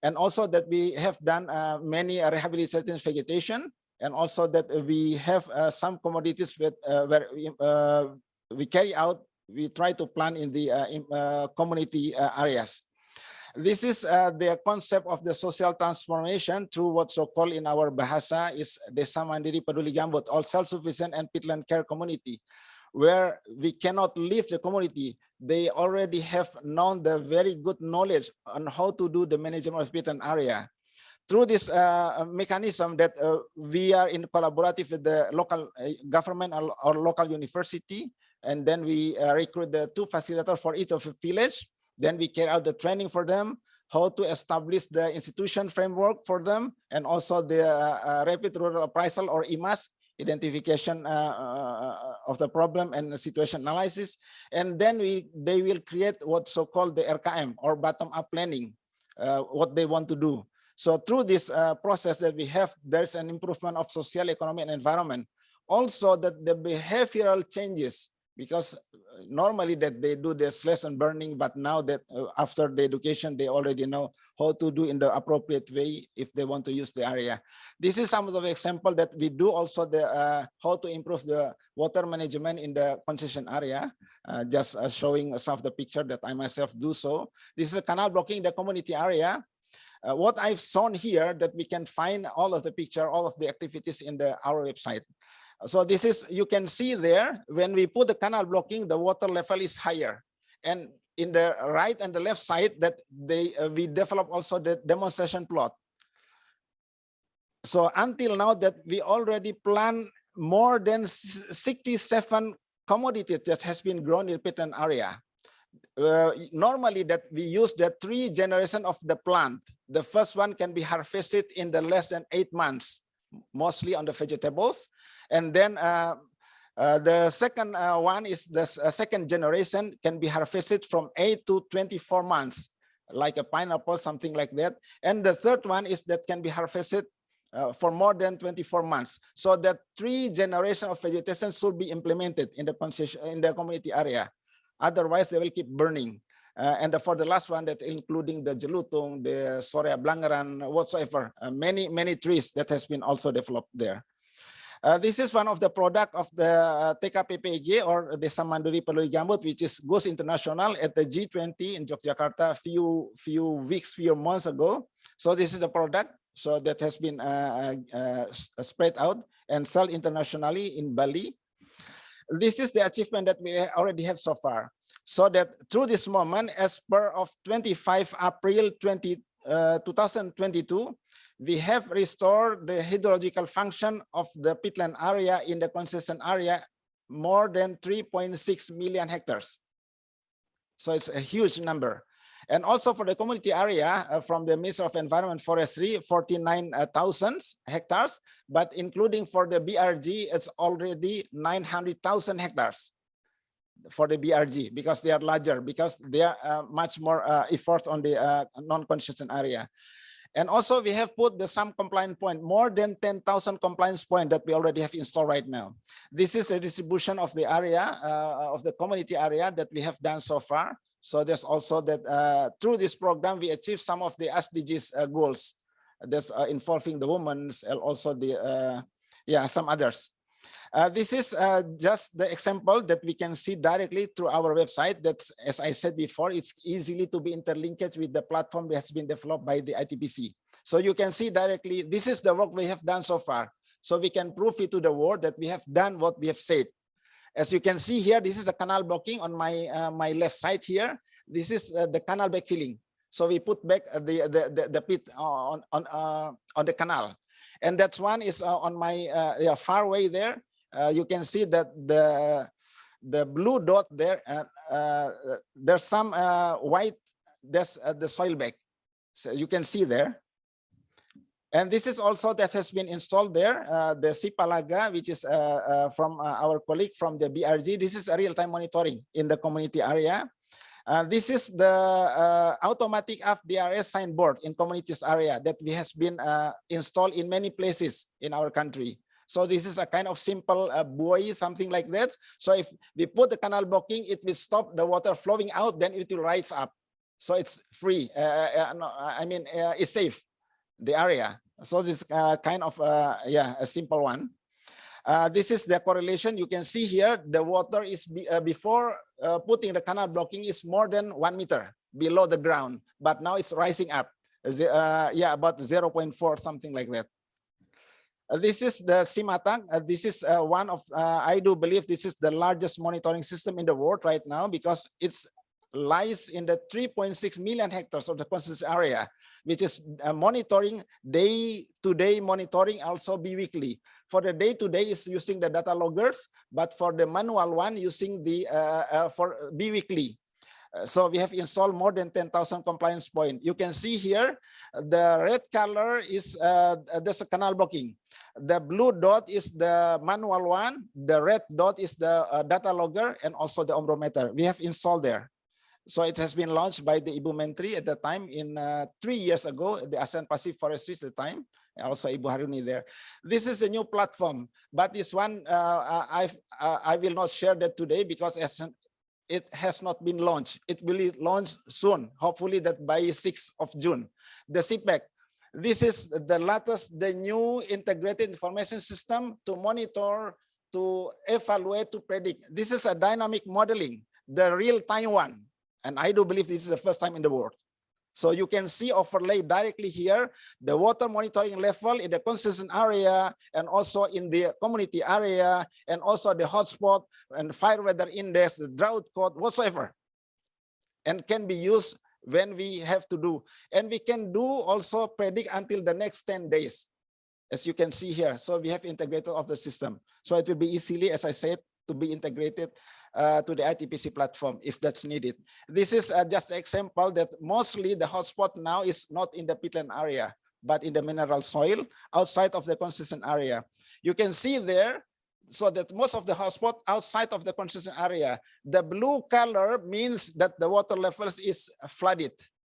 And also that we have done uh, many uh, rehabilitation vegetation and also that we have uh, some commodities with, uh, where we, uh, we carry out, we try to plant in the in, community areas. This is uh, the concept of the social transformation through what so-called in our bahasa is Desa Mandiri Peduli Gambut, all self-sufficient and peatland care community, where we cannot leave the community. They already have known the very good knowledge on how to do the management of peatland area. Through this uh, mechanism that uh, we are in collaborative with the local uh, government or, or, local university, and then we uh, recruit the two facilitators for each of the village then we carry out the training for them, how to establish the institution framework for them, and also the uh, uh rapid rural appraisal or IMAS identification uh, uh, of the problem and the situation analysis. And then we they will create what so-called the RKM or bottom-up planning, uh, what they want to do. So through this process that we have, there's an improvement of social, economic, and environment. Also that the behavioral changes because uh, normally that they do this lesson burning, but now that uh, after the education, they already know how to do in the appropriate way if they want to use the area. This is some of the example that we do also the uh, how to improve the water management in the concession area. Uh, just uh, showing some of the picture that I myself do so. This is a canal blocking the community area. Uh, what I've shown here that we can find all of the picture, all of the activities in the our website. So this is, you can see there, when we put the canal blocking, the water level is higher. And in the right and the left side that they uh, we develop also the demonstration plot. So until now that we already plan more than 67 commodities that has been grown in peatland area. Uh, normally that we use the three generation of the plant. The first one can be harvested in the less than eight months, mostly on the vegetables. And then uh, uh, the second uh, one is the uh, second generation can be harvested from 8 to 24 months, like a pineapple, something like that. And the third one is that can be harvested uh, for more than 24 months. So that three generation of vegetation should be implemented in the in the community area. Otherwise, they will keep burning. Uh, and for the last one, that including the Jelutung, the Shorea balangeran, whatsoever, many, many trees that has been also developed there. Uh, this is one of the product of the uh, TKPPG or the Samanduri Peduli Gambut, which is goes international at the G20 in Yogyakarta few few weeks, few months ago. So this is the product. So that has been uh, uh, uh spread out and sold internationally in Bali. This is the achievement that we already have so far. So that through this moment, as per of 25 April 20, uh, 2022, we have restored the hydrological function of the peatland area in the concession area more than 3.6 million hectares. So it's a huge number. And also for the community area uh, from the Minister of Environment Forestry, 49,000 hectares, but including for the BRG, it's already 900,000 hectares for the BRG because they are larger, because they are uh, much more uh, effort on the uh, non-concession area. And also we have put the some compliance point, more than 10,000 compliance point that we already have installed right now. This is a distribution of the area, uh, of the community area that we have done so far. So there's also that uh, through this program, we achieve some of the SDGs uh, goals that's uh, involving the women and also the, uh, yeah, some others. Uh, this is uh, just the example that we can see directly through our website. that, as I said before, it's easily to be interlinked with the platform that has been developed by the ITPC. So you can see directly, this is the work we have done so far. So we can prove it to the world that we have done what we have said. As you can see here, this is the canal blocking on my uh, my left side here. This is uh, the canal backfilling. So we put back the the the, the pit on on uh, on the canal, and that one is uh, on my uh, yeah, far away there. Uh, you can see that the the blue dot there. Uh, uh, there's some white. Uh, the soil bag. So you can see there. And this is also that has been installed there, uh, the Sipalaga, which is uh, uh, from our colleague from the BRG. This is a real-time monitoring in the community area. This is the automatic FDRS signboard in communities area that we has been installed in many places in our country. So this is a kind of simple uh, buoy, something like that. So if we put the canal blocking, it will stop the water flowing out, then it will rise up. So it's free. Uh, uh, no, I mean, uh, it's safe, the area. So this uh, kind of, uh, yeah, a simple one. Uh, this is the correlation. You can see here, the water is be, uh, before uh, putting the canal blocking is more than one meter below the ground, but now it's rising up. Uh, yeah, about 0.4, something like that. Uh, this is the SiMATAG. Uh, this is uh, one of, I do believe this is the largest monitoring system in the world right now because it's lies in the 3.6 million hectares of the concession area, which is uh, monitoring day-to-day monitoring, also bi-weekly. For the day-to-day is using the data loggers, but for the manual one using the uh, uh, for bi-weekly. Uh, So we have installed more than 10,000 compliance point. You can see here, the red color is uh, there's a canal blocking. The blue dot is the manual one. The red dot is the uh, data logger and also the ombrometer. We have installed there. So it has been launched by the Ibu Menteri at the time in uh, three years ago, the Asia Pacific Forestry at the time, also Ibu Haruni there. This is a new platform, but this one uh, I uh, I will not share that today because as it has not been launched. It will be launched soon, hopefully that by 6th of June. The CPEC, this is the latest, the new integrated information system to monitor, to evaluate, to predict. This is a dynamic modeling, the real-time one. And I do believe this is the first time in the world. So you can see overlay directly here, the water monitoring level in the concession area and also in the community area and also the hotspot and fire weather index, the drought code, whatsoever. And can be used when we have to do. And we can do also predict until the next 10 days, as you can see here. So we have integrated of the system. So it will be easily, as I said, to be integrated uh, to the ITPC platform if that's needed. This is uh, just an example that mostly the hotspot now is not in the peatland area, but in the mineral soil outside of the concession area. You can see there, so that most of the hotspot outside of the concession area, the blue color means that the water levels is flooded.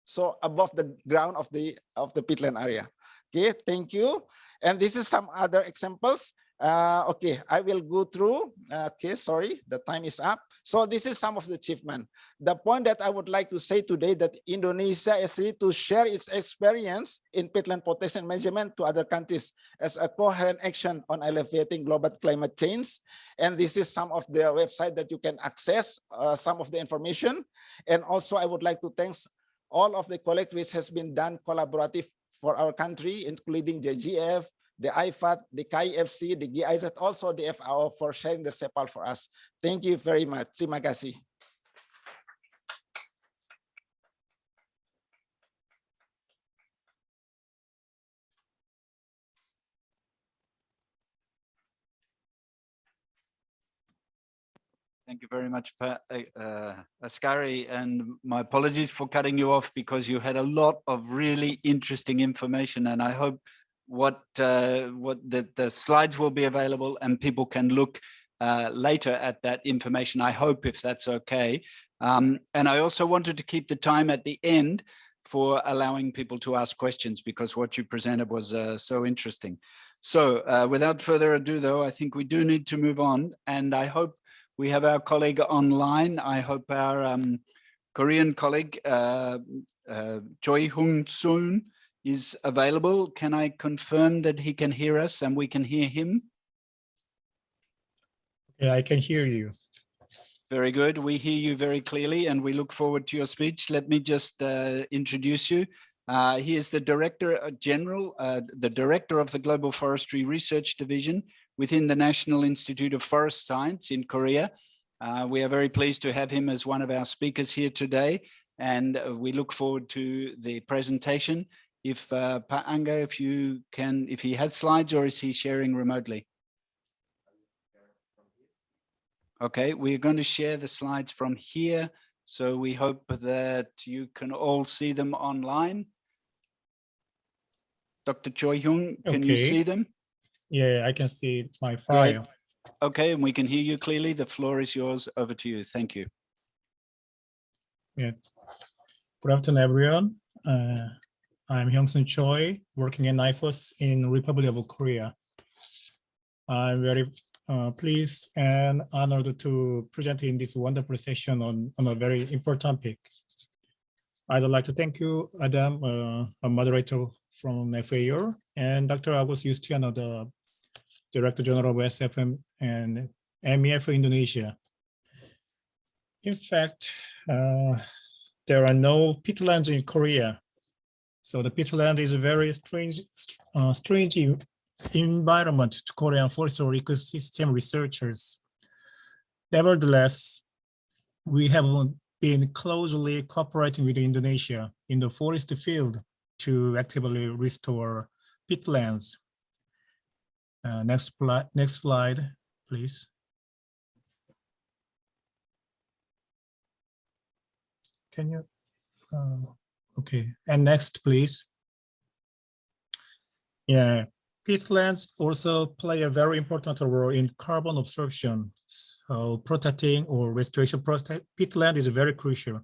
So above the ground of the of the peatland area. Okay, thank you. And this is some other examples. Uh, okay, I will go through. Okay, sorry, the time is up. So this is some of the achievement. The point that I would like to say today that Indonesia is ready to share its experience in peatland protection management to other countries as a coherent action on alleviating global climate change. And this is some of the website that you can access uh, some of the information. And also I would like to thanks all of the collective which has been done collaborative for our country, including the GF, the IFAD, the KIFC, the GIZ, also the FAO for sharing the CEPAL for us. Thank you very much. Terima kasih. Thank you very much, uh, uh, Askari, and my apologies for cutting you off because you had a lot of really interesting information, and I hope what uh, what the, the slides will be available and people can look uh, later at that information, I hope if that's okay. Um, and I also wanted to keep the time at the end for allowing people to ask questions because what you presented was uh, so interesting. So uh, without further ado, though, I think we do need to move on and I hope we have our colleague online. I hope our um, Korean colleague, uh, uh, Choi Hung Soon, is available. Can I confirm that he can hear us and we can hear him? Yeah, I can hear you. Very good. We hear you very clearly and we look forward to your speech. Let me just uh, introduce you. Uh, he is the Director uh, General, uh, the Director of the Global Forestry Research Division within the National Institute of Forest Science in Korea. Uh, we are very pleased to have him as one of our speakers here today and uh, we look forward to the presentation. If uh, Pa Anga, if you can, if he has slides or is he sharing remotely? Okay, we're going to share the slides from here. So we hope that you can all see them online. Dr. Choi Hyung, can you see them? Yeah, I can see my file. Okay, and we can hear you clearly. The floor is yours. Over to you. Thank you. Yeah. Good afternoon, everyone. Uh, I'm Hyung-sun Choi, working in NIFOS in Republic of Korea. I'm very uh, pleased and honored to present in this wonderful session on, on a very important topic. I'd like to thank you, Adam, uh, a moderator from FAO, and Dr. Agus Justianto, the Director General of SFM and MEF Indonesia. In fact, uh, there are no peatlands in Korea. So the peatland is a very strange, uh, strange environment to Korean forestry ecosystem researchers. Nevertheless, we have been closely cooperating with Indonesia in the forest field to actively restore peatlands. Uh, next, next slide, please. Can you, uh, okay, and next, please. Yeah, peatlands also play a very important role in carbon absorption. So protecting or restoration protect peatland is very crucial.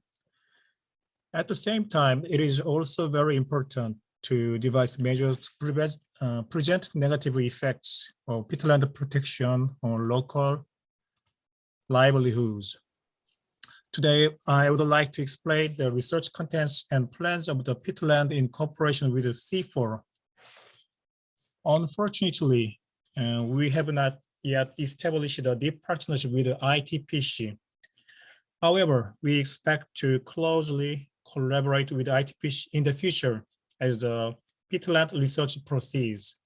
At the same time, it is also very important to devise measures to prevent, uh, prevent negative effects of peatland protection on local livelihoods. Today, I would like to explain the research contents and plans of the peatland in cooperation with the CIFOR. Unfortunately, uh, we have not yet established a deep partnership with the ITPC. However, we expect to closely collaborate with ITPC in the future as the peatland research proceeds.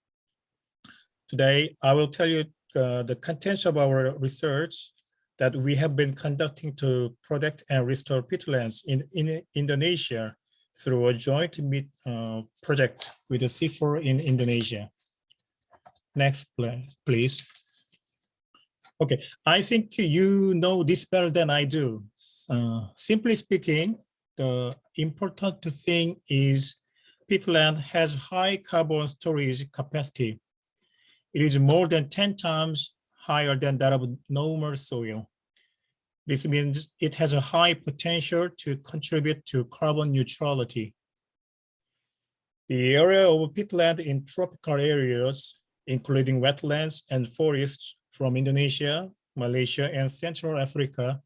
Today, I will tell you uh, the contents of our research that we have been conducting to protect and restore peatlands in, in Indonesia through a joint meet, uh, project with the CIFOR in Indonesia. Next, please. Okay, I think you know this better than I do. Uh, simply speaking, the important thing is peatland has high carbon storage capacity. It is more than 10 times higher than that of normal soil. This means it has a high potential to contribute to carbon neutrality. The area of peatland in tropical areas, including wetlands and forests from Indonesia, Malaysia, and Central Africa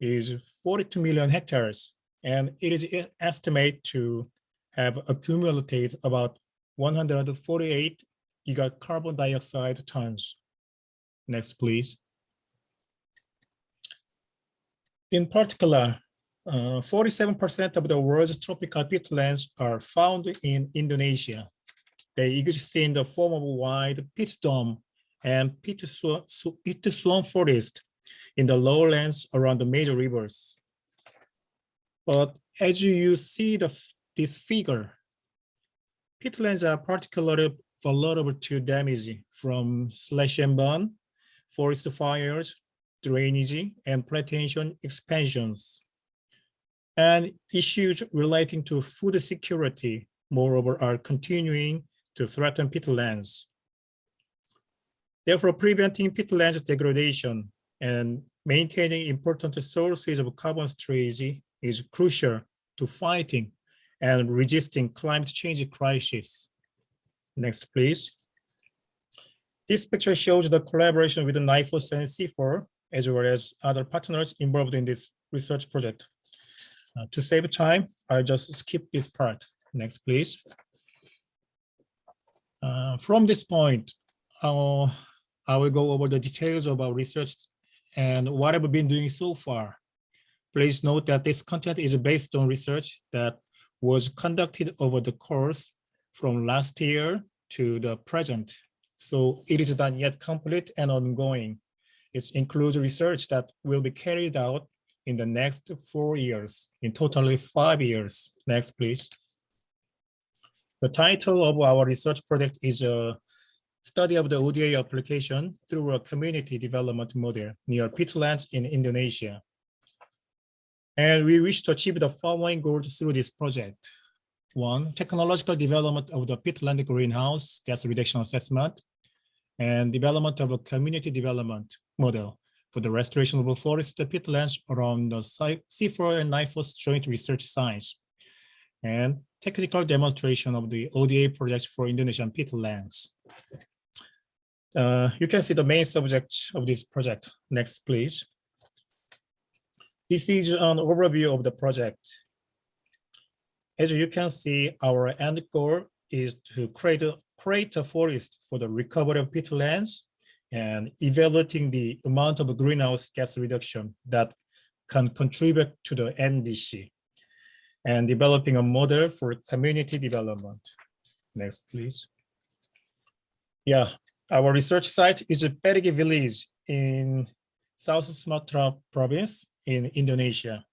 is 42 million hectares, and it is estimated to have accumulated about 148 giga carbon dioxide tons. Next, please. In particular, uh, 47% of the world's tropical peatlands are found in Indonesia. They exist in the form of wide peat dome and peat swamp forest in the lowlands around the major rivers. But as you see the, this figure, peatlands are particularly vulnerable to damage from slash and burn, forest fires, drainage, and plantation expansions. And issues relating to food security, moreover, are continuing to threaten peatlands. Therefore, preventing peatlands degradation and maintaining important sources of carbon storage is crucial to fighting and resisting climate change crisis. Next, please. This picture shows the collaboration with NIFOS and CIFOR, as well as other partners involved in this research project. Uh, to save time, I'll just skip this part. Next, please. Uh, from this point, I'll, I will go over the details of our research and what I've been doing so far. Please note that this content is based on research that was conducted over the course from last year to the present. So it is not yet complete and ongoing. It includes research that will be carried out in the next four years, in totally five years. Next, please. The title of our research project is a study of the ODA application through a community development model near peatlands in Indonesia. And we wish to achieve the following goals through this project. One, technological development of the peatland greenhouse gas reduction assessment and development of a community development model for the restoration of the forest peatlands around the CIFOR and NIFOS joint research sites and technical demonstration of the ODA project for Indonesian peatlands. Uh, you can see the main subject of this project. Next, please. This is an overview of the project. As you can see, our end goal is to create a, create a forest for the recovery of peatlands and evaluating the amount of greenhouse gas reduction that can contribute to the NDC and developing a model for community development. Next, please. Yeah, our research site is a Perigi village in South Sumatra province in Indonesia.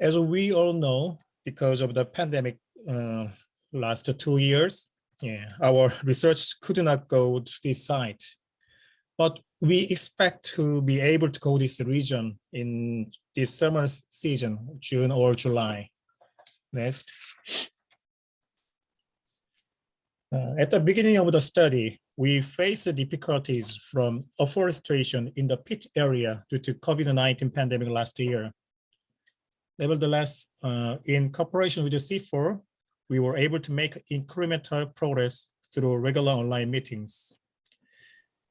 As we all know, because of the pandemic uh, last two years, yeah, our research could not go to this site. But we expect to be able to go this region in this summer season, June or July. Next. Uh, at the beginning of the study, we faced difficulties from afforestation in the peat area due to COVID-19 pandemic last year. Nevertheless, uh, in cooperation with the CIFOR, we were able to make incremental progress through regular online meetings.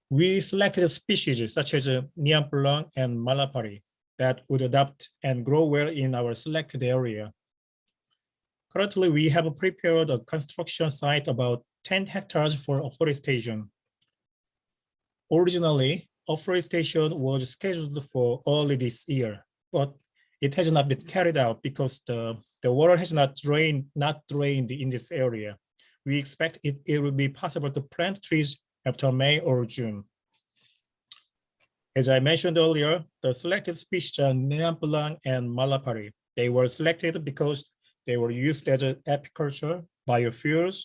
We selected species such as uh, Nyamplung and Malapari that would adapt and grow well in our selected area. Currently, we have prepared a construction site about 10 hectares for afforestation. Originally, afforestation was scheduled for early this year, but it has not been carried out because the, the water has not drained, not drained in this area. We expect it, it will be possible to plant trees after May or June. As I mentioned earlier, the selected species are Nyamplung and Malapari. They were selected because they were used as apiculture, biofuels,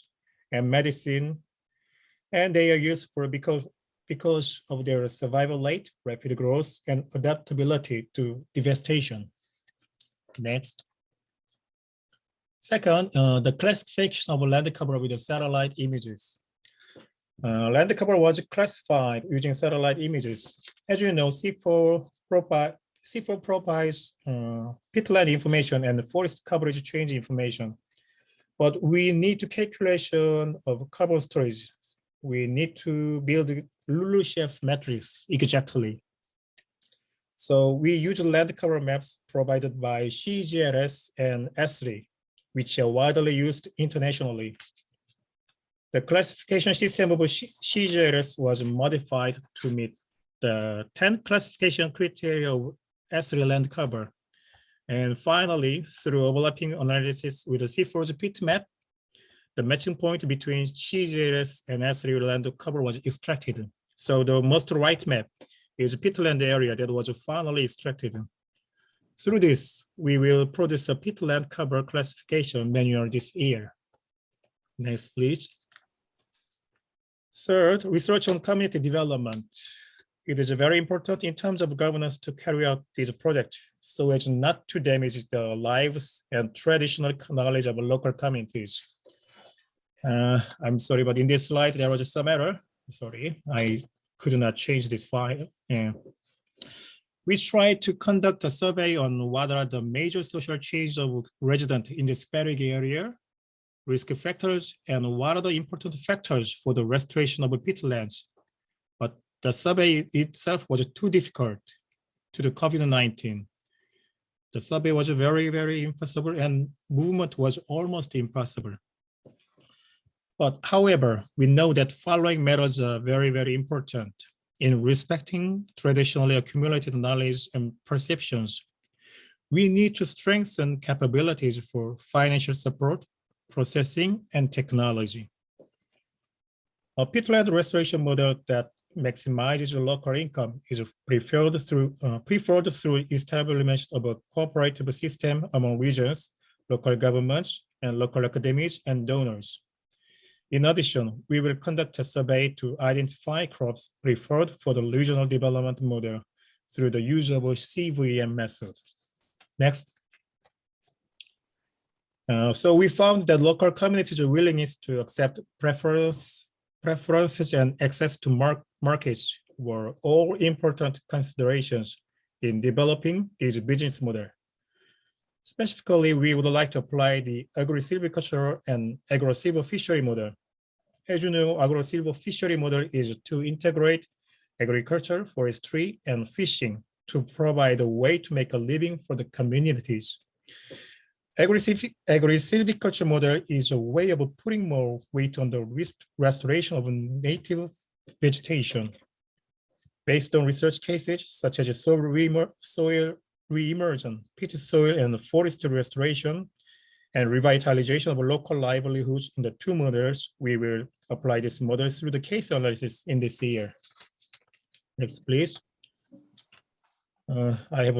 and medicine. And they are used for because, because of their survival rate, rapid growth, and adaptability to devastation. Next. Second, uh, the classification of land cover with the satellite images. Uh, land cover was classified using satellite images. As you know, CIFOR provide CIFOR provides uh, peatland information and forest coverage change information but we need to calculation of carbon storage. We need to build LULUCF matrix exactly. So we use land cover maps provided by CGRS and S3, which are widely used internationally. The classification system of CGRS was modified to meet the 10 classification criteria of S3 land cover. And finally, through overlapping analysis with the CIFOR's peat map, the matching point between CGRS and S3 land cover was extracted. So the most right map is peatland area that was finally extracted. Through this, we will produce a peatland cover classification manual this year. Next, please. Third, research on community development. it is very important in terms of governance to carry out this project so as not to damage the lives and traditional knowledge of local communities. Uh, I'm sorry, but in this slide, there was some error. Sorry, I could not change this file. Yeah. We tried to conduct a survey on what are the major social changes of resident in the Sparrow area, risk factors, and what are the important factors for the restoration of peatlands. But the survey itself was too difficult to the COVID-19. The survey was very, very impossible and movement was almost impossible. But however, we know that following methods are very, very important in respecting traditionally accumulated knowledge and perceptions. We need to strengthen capabilities for financial support, processing, and technology. A peatland restoration model that maximizes local income is preferred through uh, preferred through establishment of a cooperative system among regions, local governments, and local academies and donors. In addition, we will conduct a survey to identify crops preferred for the regional development model through the use of CVM method. Next. Uh, so we found that local communities' willingness to accept preference, preferences and access to mar markets were all important considerations in developing this business model. Specifically, we would like to apply the agri-silviculture and agro-silvofishery model. As you know, agro-silvofishery model is to integrate agriculture, forestry, and fishing to provide a way to make a living for the communities. Agri-silviculture model is a way of putting more weight on the rest restoration of native vegetation. Based on research cases such as soil, re soil re-emergence, peat soil and forest restoration, and revitalization of local livelihoods in the two models, we will apply this model through the case analysis in this year. Next, please. Uh, I have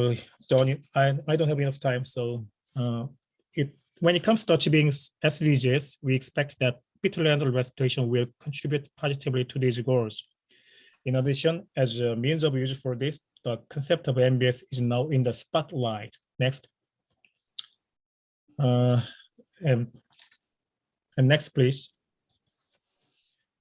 done. I, I don't have enough time, so uh, it when it comes to achieving SDGs, we expect that peatland restoration will contribute positively to these goals. In addition, as a means of use for this, the concept of NbS is now in the spotlight. Next. Uh, and, and next, please.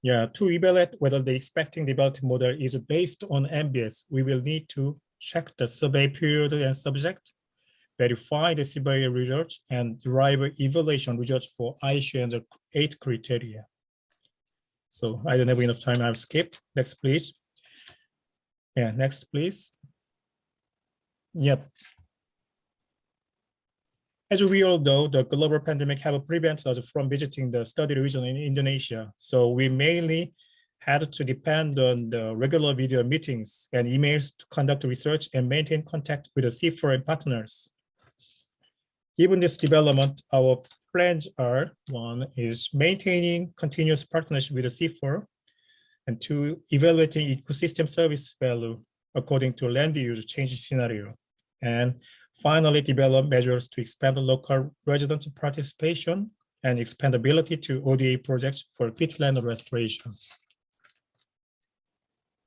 Yeah, to evaluate whether the expecting development model is based on NbS, we will need to check the survey period and subject, verify the survey results, and derive evaluation results for ISU and the eight criteria. So I don't have enough time. I've skipped. Next, please. Yeah, next, please. Yep. As we all know, the global pandemic have prevented us from visiting the study region in Indonesia. So we mainly had to depend on the regular video meetings and emails to conduct research and maintain contact with the CIFOR partners. Given this development, our plans are one is maintaining continuous partnership with the CIFOR and two, evaluating ecosystem service value according to land use change scenario. And finally, develop measures to expand local resident participation and expandability to ODA projects for peatland restoration.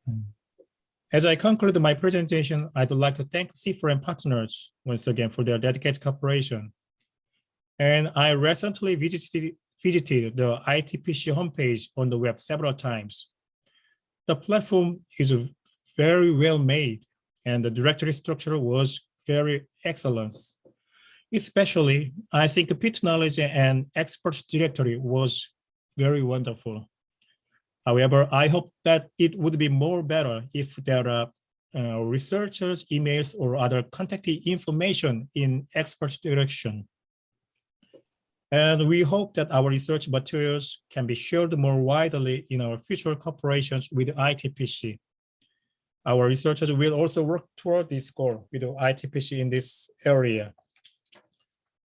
Hmm. As I conclude my presentation, I'd like to thank C4M partners once again for their dedicated cooperation. And I recently visited, visited the ITPC homepage on the web several times. The platform is very well made and the directory structure was very excellent. Especially, I think peat knowledge and experts directory was very wonderful. However, I hope that it would be more better if there are uh, researchers, emails, or other contact information in experts direction. And we hope that our research materials can be shared more widely in our future cooperations with ITPC. Our researchers will also work toward this goal with ITPC in this area.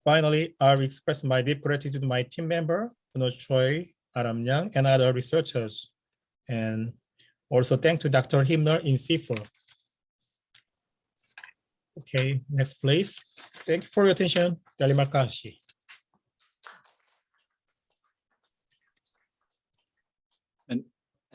Finally, I express my deep gratitude to my team member, Kuno Choi, Aram Yang, and other researchers. And also thank to Dr. Himlal in CIFOR. Okay, next please. Thank you for your attention. Terima kasih.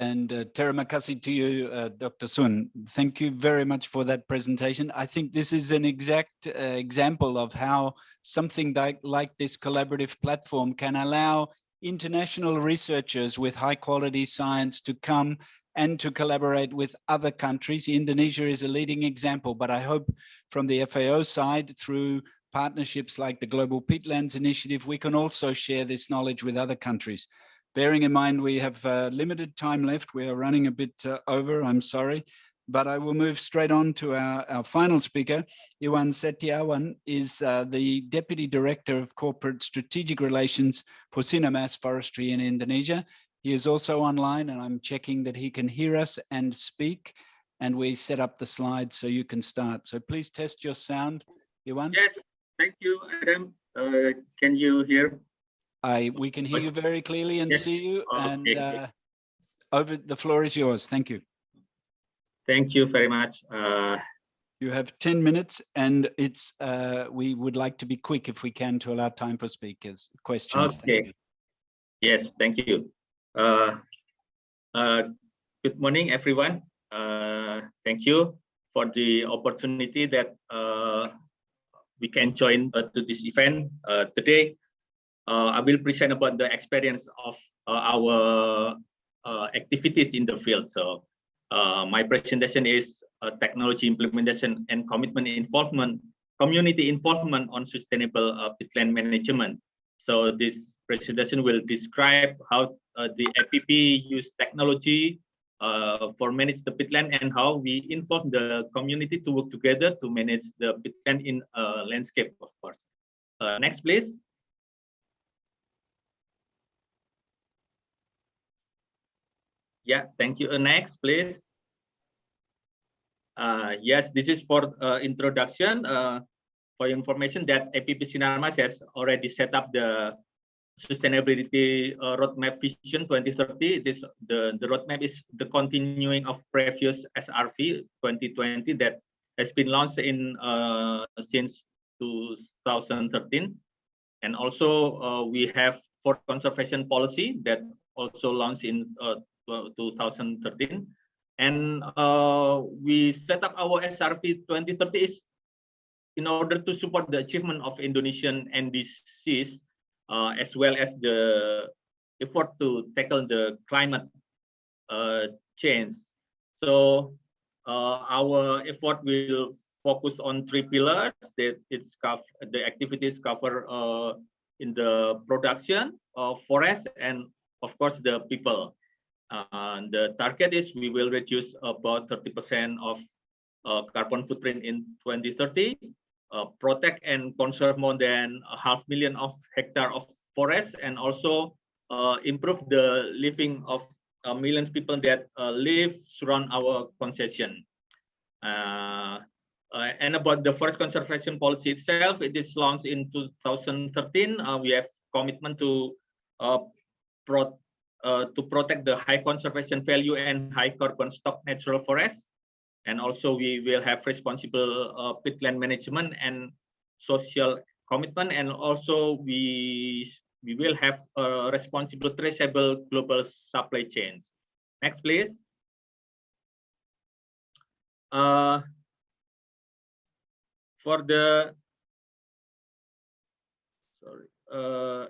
And uh, terima kasih to you, uh, Dr. Sun. Thank you very much for that presentation. I think this is an exact uh, example of how something like, like this collaborative platform can allow international researchers with high quality science to come and to collaborate with other countries. Indonesia is a leading example, but I hope from the FAO side through partnerships like the Global Peatlands Initiative, we can also share this knowledge with other countries. Bearing in mind we have uh, limited time left, we are running a bit uh, over, I'm sorry, but I will move straight on to our, our final speaker. Iwan Setiawan is uh, the Deputy Director of Corporate Strategic Relations for Sinarmas Forestry in Indonesia. He is also online and I'm checking that he can hear us and speak and we set up the slides so you can start. So please test your sound, Iwan. Yes, thank you, Adam. Uh, can you hear? I, we can hear you very clearly and Yes. see you and uh, over, the floor is yours. Thank you. Thank you very much. Uh, You have 10 minutes and it's, uh, we would like to be quick if we can to allow time for speakers, questions. Okay. you. yes, thank you. Uh, uh, good morning, everyone. Uh, thank you for the opportunity that uh, we can join uh, to this event uh, today. Uh, I will present about the experience of uh, our uh, activities in the field. So my presentation is technology implementation and commitment involvement, community involvement on sustainable peatland management. So this presentation will describe how the APP use technology uh, for manage the peatland and how we involve the community to work together to manage the peatland in uh, landscape, of course. Uh, next, please. Yeah, thank you. Uh, next, please. Uh, yes, this is for uh, introduction. Uh, for information that APP Sinarmas has already set up the sustainability uh, roadmap vision 2030 this the the roadmap is the continuing of previous srv 2020 that has been launched in uh, since 2013 and also we have for conservation policy that also launched in uh, 2013 and uh, we set up our srv 2030 is in order to support the achievement of indonesian ndcs uh, as well as the effort to tackle the climate uh, change. So uh, our effort will focus on three pillars that it's the activities cover uh, in the production of forest and of course the people. Uh, the target is we will reduce about 30% of uh, carbon footprint in 2030 uh, protect and conserve more than a half million of hectare of forest and also uh, improve the living of uh, millions people that uh, live surround our concession. And about the forest conservation policy itself, it is launched in 2013. Uh, we have commitment to pro to protect the high conservation value and high carbon stock natural forest. And also we will have responsible uh, peatland management and social commitment. And also we we will have a responsible traceable global supply chains. Next please. Uh, for the sorry uh,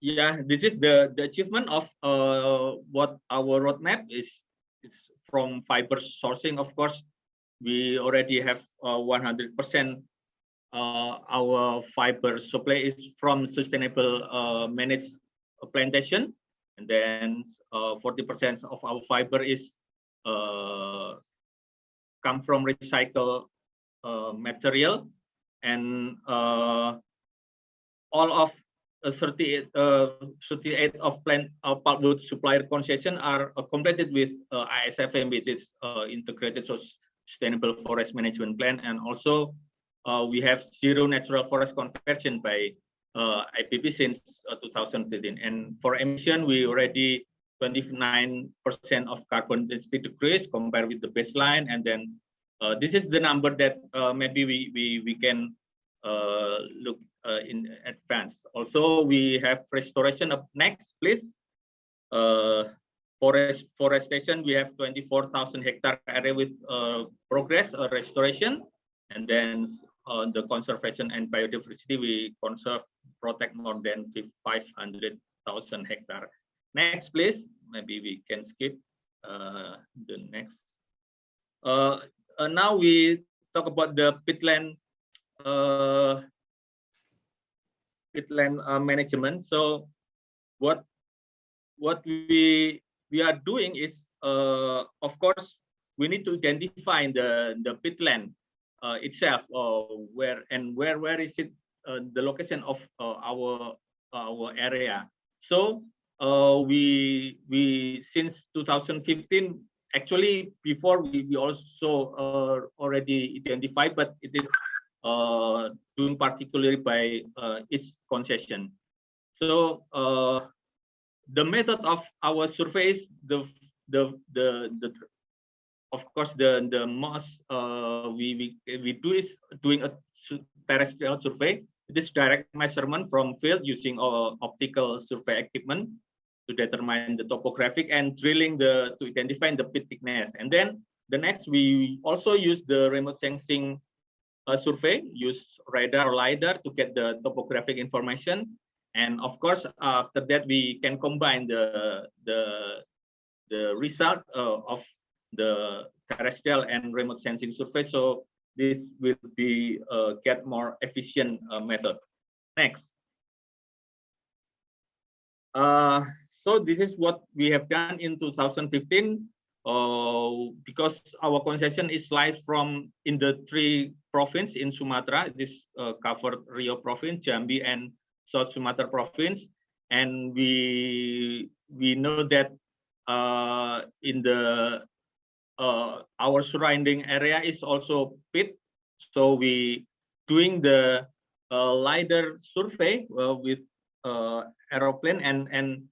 yeah this is the the achievement of uh, what our roadmap is is from fiber sourcing, of course, we already have 100% uh, our fiber supply is from sustainable uh, managed plantation. And then 40% of our fiber is uh, come from recycled material. And all of uh, 38, uh, 38 of plant uh, pulpwood supplier concession are uh, completed with ISFM with its integrated sustainable forest management plan. And also we have zero natural forest conversion by uh, APP since uh, 2013 and for emission we already 29% of carbon density decrease compared with the baseline. And then uh, this is the number that uh, maybe we we we can look uh, in advance. Also, we have restoration up next, please. Uh, forest forestation, we have 24,000 hectare area with uh, progress uh, restoration, and then on the conservation and biodiversity, we conserve protect more than 500,000 hectare. Next, please. Maybe we can skip uh, the next. Uh, uh, now we talk about the peatland uh, uh, management. So what what we we are doing is, uh, of course, we need to identify the the peatland uh, itself, or where and where where is it uh, the location of uh, our our area. So uh, we we since 2015 actually before we, we also uh, already identified, but it is uh, doing particularly by uh, its concession. So uh, the method of our surveys, the the the the of course the the most uh, we we we do is doing a terrestrial survey. This direct measurement from field using uh, optical survey equipment to determine the topographic and drilling the to identify the pit thickness. And then the next we also use the remote sensing uh, survey, use radar or lidar to get the topographic information. And of course, after that we can combine the the the result uh, of the terrestrial and remote sensing survey. So this will be uh, get more efficient uh, method. Next. Uh, so this is what we have done in 2015. Uh, because our concession is sliced from in the three province in Sumatra. This uh, covered Riau province, Jambi, and South Sumatra province. And we we know that uh, in the our surrounding area is also pit. So we doing the uh, LiDAR survey uh, with uh, aeroplane and, and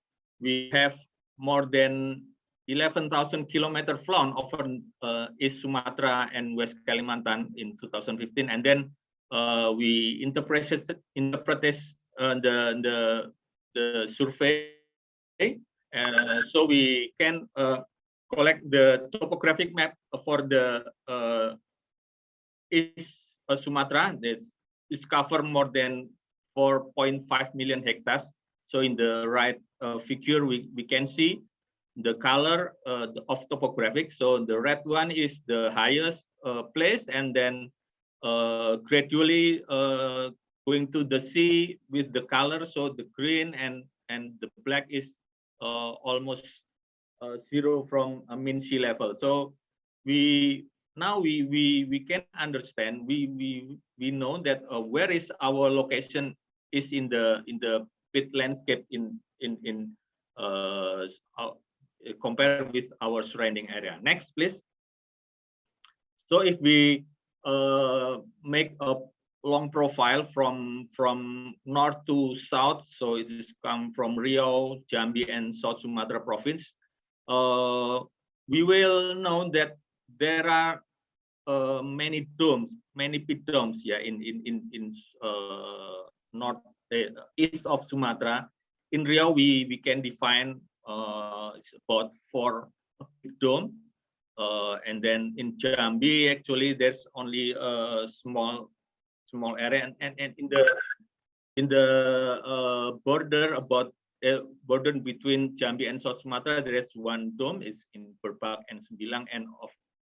we have more than 11,000 kilometer flown over uh, East Sumatra and West Kalimantan in 2015. And then uh, we interpreted, interpreted uh, the, the, the survey. Uh, so we can uh, collect the topographic map for the uh, East Sumatra. Is cover more than 4.5 million hectares. So in the right figure, we, we can see the color uh, of topographic. So the red one is the highest uh, place and then uh, gradually going to the sea with the color. So the green and, and the black is almost zero from a mean sea level. So we now we we we can understand we we we know that uh, where is our location is in the in the pit landscape in in in uh, compared with our surrounding area. Next, please. So if we uh, make a long profile from from north to south, so it is come from Riau, Jambi, and South Sumatra province. Uh, we will know that there are uh, many domes, many pit domes, yeah, in in in in uh, north uh, east of Sumatra. In Riau, we we can define uh, it's about four dome, uh, and then in Jambi actually there's only a small small area, and and, and in the in the uh, border about uh, border between Jambi and South Sumatra there is one dome is in Berbak and Sembilang, and of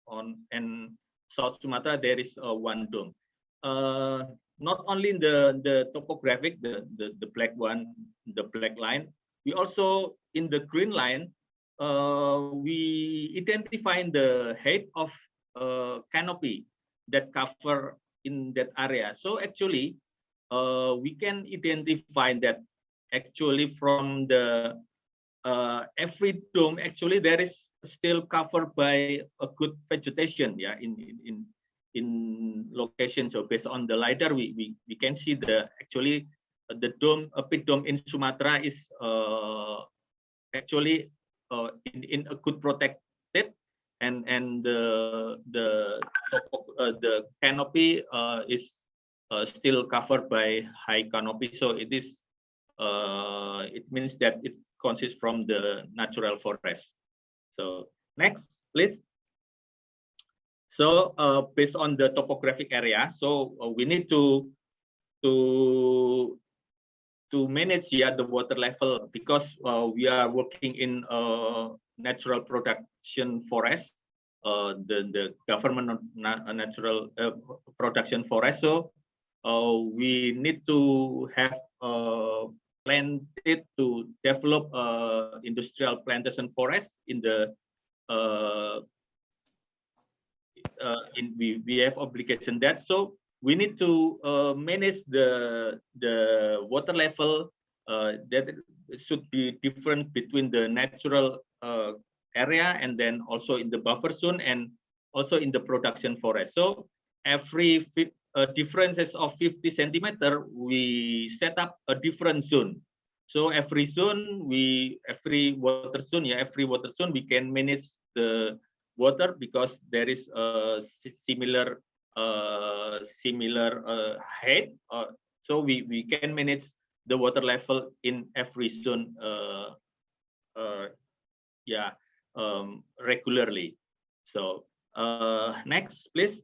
on and South Sumatra there is uh, one dome. Uh, not only in the the topographic the, the the black one the black line we also in the green line uh, we identify the height of uh, canopy that cover in that area so actually uh, we can identify that actually from the uh, every dome actually there is still covered by a good vegetation yeah in in, in location. So based on the lidar, we we, we can see the actually the dome, a pit dome in Sumatra is uh, actually uh, in in a good protected, and and the the uh, the canopy uh, is uh, still covered by high canopy. So it is it means that it consists from the natural forest. So next, please. So uh, based on the topographic area, so uh, we need to to to manage yeah the water level because uh, we are working in uh, natural production forest, uh, the the government natural uh, production forest. So uh, we need to have uh, planted to develop uh, industrial plantation forest in the uh, uh, in we we have obligation that so we need to uh, manage the the water level uh, that should be different between the natural uh, area and then also in the buffer zone and also in the production forest. So every uh, differences of 50 centimeter we set up a different zone. So every zone we every water zone yeah every water zone we can manage the water because there is a similar uh, similar uh, height. Uh, so we, we can manage the water level in every zone uh, uh, yeah, um, regularly. So uh, next, please.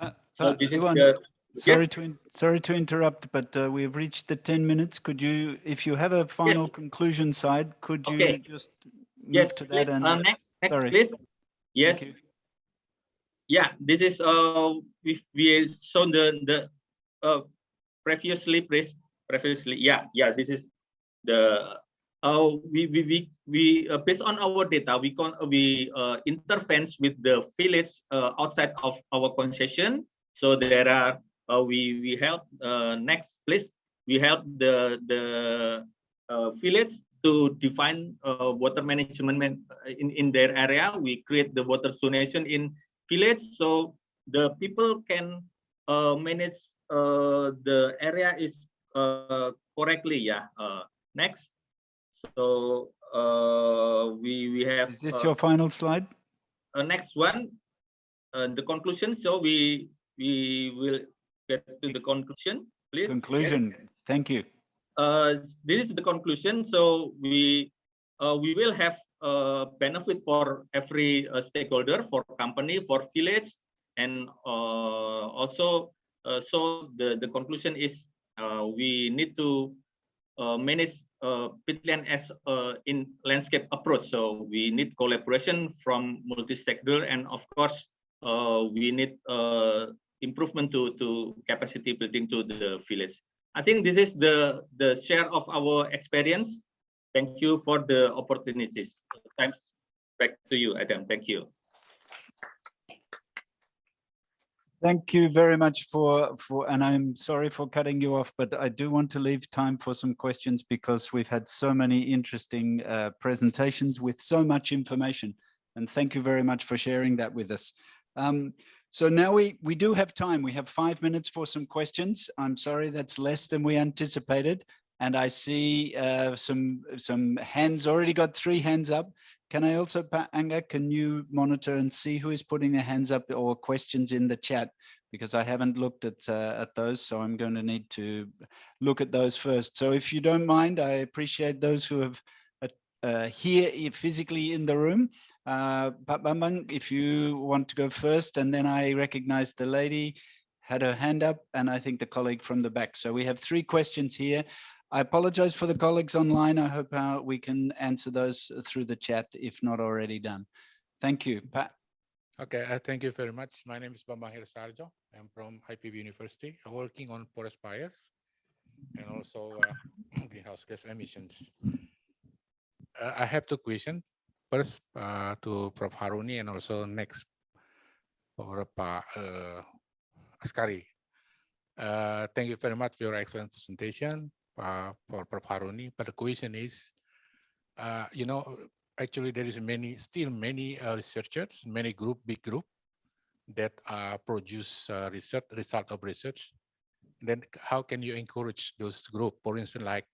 Uh, So this is the, Sorry yes, to, sorry to interrupt, but uh, we've reached the 10 minutes. Could you, if you have a final conclusion side, could you Okay. just yes, move to please. that? and Uh, next, next, sorry. please. Yes. Yeah this is uh we we shown the the uh previously please previously yeah yeah this is the uh we we we, we uh, based on our data we con we uh interference with the village uh, outside of our concession. So there are uh, we we help uh next please. We help the the uh, village to define uh, water management in in their area. We create the water zonation in village so the people can uh, manage uh, the area is uh, correctly yeah uh, next so uh, we we have Is this uh, your final slide? uh, next one uh, the conclusion so we we will get to the conclusion please Yes. Conclusion. Thank you. uh, this is the conclusion. So we uh, we will have uh, benefit for every uh, stakeholder, for company, for village, and uh, also uh, so the the conclusion is uh, we need to manage peatland as in landscape approach. So we need collaboration from multi-stakeholder, and of course we need improvement to to capacity building to the village. I think this is the the share of our experience. Thank you for the opportunities. Thanks back to you, Adam. Thank you. Thank you very much for, for, and I'm sorry for cutting you off, but I do want to leave time for some questions because we've had so many interesting uh, presentations with so much information. And thank you very much for sharing that with us. Um, so now we, we do have time. We have five minutes for some questions. I'm sorry, that's less than we anticipated. And I see uh, some, some hands, already got three hands up. Can I also, Anga, can you monitor and see who is putting their hands up or questions in the chat? Because I haven't looked at, uh, at those, so I'm going to need to look at those first. So if you don't mind, I appreciate those who have uh, here physically in the room. Uh, if you want to go first, and then I recognize the lady had her hand up, and I think the colleague from the back. So we have three questions here. I apologize for the colleagues online. I hope uh, we can answer those through the chat, if not already done. Thank you, Pat. Okay, uh, thank you very much. My name is Bambang Hero Saharjo. I'm from IPB University, uh, working on forest fires and also uh, greenhouse gas emissions. Uh, I have two questions. First, uh, to Prof. Haruni and also next for Pak uh, Askari. Uh, thank you very much for your excellent presentation for Prof. But the question is, uh, you know, actually there is many still many uh, researchers many group big group that uh, produce uh, research result of research. Then how can you encourage those group? For instance like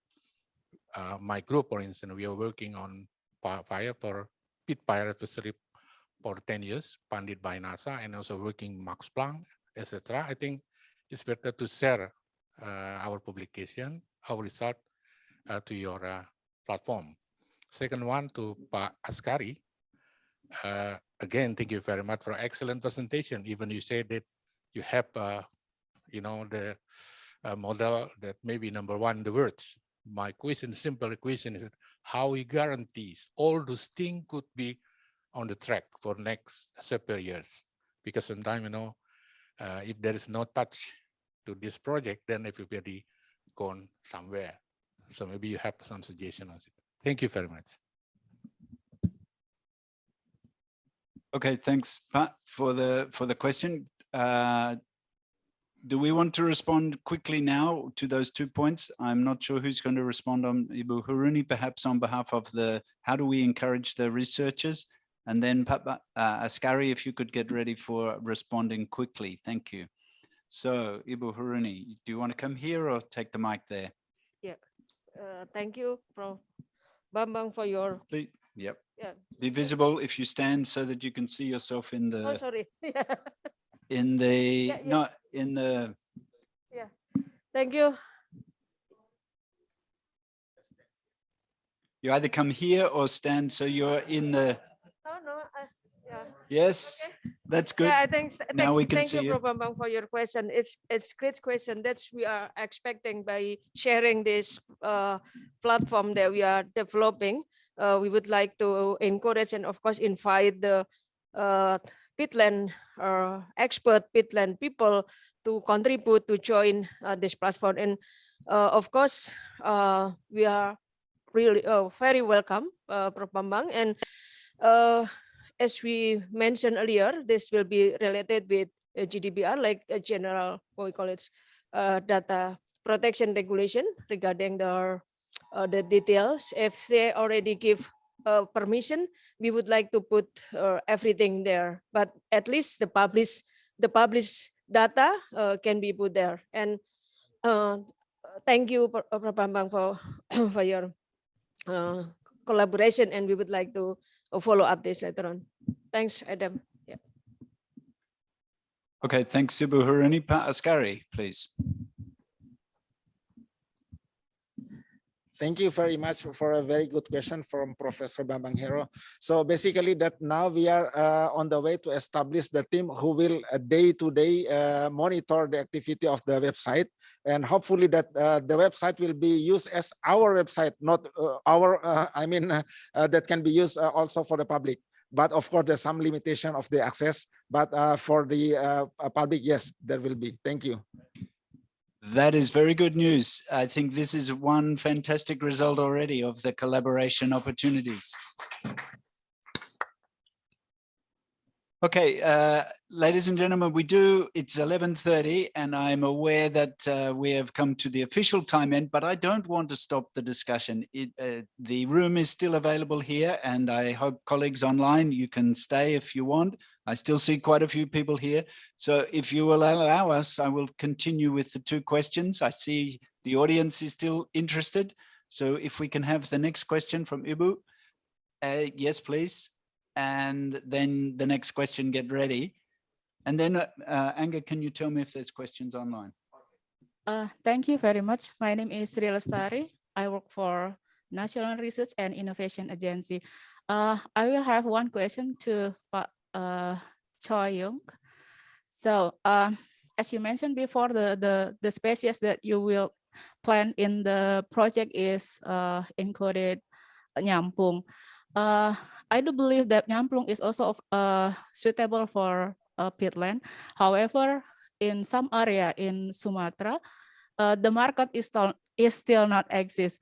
uh, my group for instance we are working on fire for pit fire advisory for 10 years funded by nasa and also working max planck etc i think it's better to share uh, our publication our result uh, to your uh, platform Second one to Pak Askari. Uh, again, thank you very much for excellent presentation. Even you said that you have, you know, the model that maybe number one the words. My question, simple question is how he guarantees all those things could be on the track for next several years? Because sometimes, you know, uh, if there is no touch to this project, then everybody gone somewhere. So maybe you have some suggestion on it. Thank you very much. Okay, thanks, Pat, for the for the question. Uh, do we want to respond quickly now to those two points? I'm not sure who's going to respond on Ibu Haruni, perhaps on behalf of the, how do we encourage the researchers? And then Papa uh, Askari, if you could get ready for responding quickly. Thank you. So Ibu Haruni, do you want to come here or take the mic there? Uh, thank you, Prof. Bambang, for your, Please, yep. yeah, Be visible if you stand so that you can see yourself in the. oh, sorry. in the, Yeah, yeah. not in the, Yeah. Thank you. you either come here or stand so you're in the, Oh, no, I- yeah. yes, that's good. Yeah, I think, Now thank, we can thank see you, you. Prof. Bambang, for your question. It's, it's great question. That's we are expecting by sharing this uh, platform that we are developing. Uh, we would like to encourage and of course invite the uh, peatland uh, expert peatland people to contribute to join uh, this platform. And uh, of course, uh, we are really uh, very welcome, uh, Prof. Bambang. And uh, as we mentioned earlier, this will be related with uh, GDPR, like a general, what we call it, uh, data protection regulation regarding the, uh, the details. If they already give uh, permission, we would like to put uh, everything there, but at least the publish, the published data uh, can be put there. And uh, thank you, uh, for, for your uh, collaboration, and we would like to uh, follow up this later on. Thanks, Adam. Yeah. Okay, thanks, Ibu Haruni. Pak Askari, please. Thank you very much for a very good question from Professor Bambang Hero. So basically that now we are uh, on the way to establish the team who will uh, day to day uh, monitor the activity of the website. And hopefully that uh, the website will be used as our website, not uh, our, uh, I mean, uh, uh, that can be used uh, also for the public. But of course, there's some limitation of the access, but for the public, yes, there will be. Thank you. That is very good news. I think this is one fantastic result already of the collaboration opportunities. Okay, uh, ladies and gentlemen, we do, it's 11.30 and I'm aware that uh, we have come to the official time end, but I don't want to stop the discussion. It, uh, the room is still available here and I hope colleagues online, you can stay if you want. I still see quite a few people here. So if you will allow us, I will continue with the two questions. I see the audience is still interested. So if we can have the next question from Ibu. Uh, yes, please. And then the next question, get ready. And then, uh, Anga, can you tell me if there's questions online? Uh, thank you very much. My name is Sri Lestari. I work for National Research and Innovation Agency. Uh, I will have one question to uh, Choi Young. So um, as you mentioned before, the, the, the species that you will plant in the project is uh, included Nyamplung. Uh, I do believe that Nyamplung is also uh, suitable for uh, peatland. However, in some area in Sumatra, uh, the market is still, is still not exist.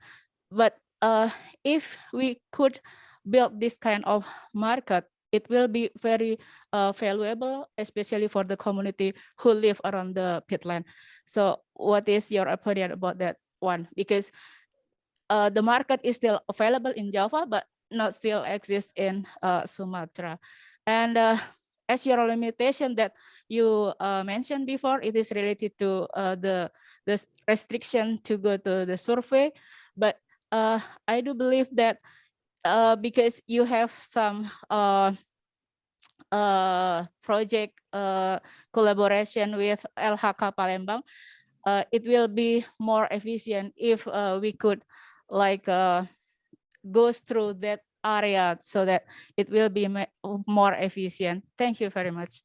But uh, if we could build this kind of market, it will be very uh, valuable, especially for the community who live around the peatland. So what is your opinion about that one? Because uh, the market is still available in Java, but not still exists in uh, Sumatra. And uh, as your limitation that you uh, mentioned before, it is related to uh, the, the restriction to go to the survey. But uh, I do believe that uh, because you have some project collaboration with LHK Palembang, it will be more efficient if we could like uh, goes through that area so that it will be more efficient. Thank you very much.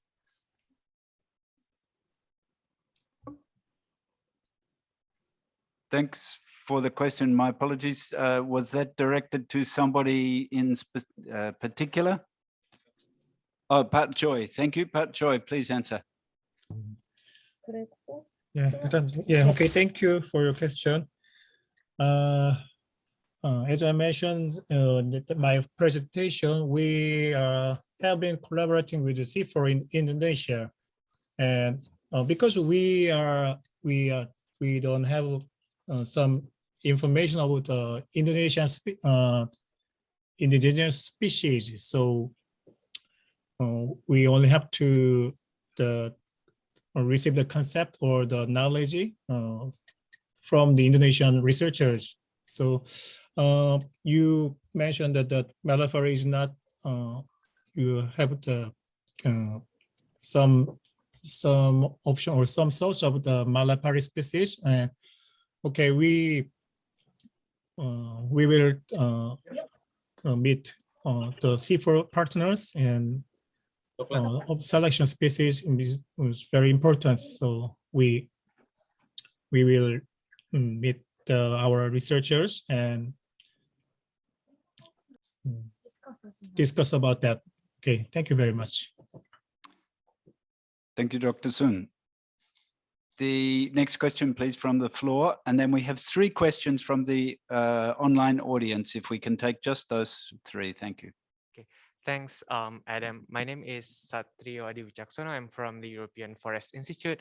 Thanks for the question. My apologies. Uh, was that directed to somebody in spe- uh, particular? Oh, Pat Joy. Thank you, Pat Joy. Please answer. Yeah, yeah, okay, thank you for your question. Uh, uh, as I mentioned, uh, my presentation, we uh, have been collaborating with the CIFOR in Indonesia. And uh, because we are, we uh, we don't have uh, some information about the Indonesian indigenous species, so we only have to the receive the concept or the knowledge from the Indonesian researchers. So uh, you mentioned that the Malapari is not, uh, you have the uh, some some option or some source of the Malapari species. Okay, we uh, we will uh, uh, meet the CIFOR partners and selection species is, is very important. So we we will mm, meet uh, our researchers and discuss about that. Okay, thank you very much. Thank you, Dr. Sun. The next question, please, from the floor. And then we have three questions from the uh, online audience. If we can take just those three, thank you. Thanks, um, Adam. My name is Satrio Adi Wicaksono. I'm from the European Forest Institute.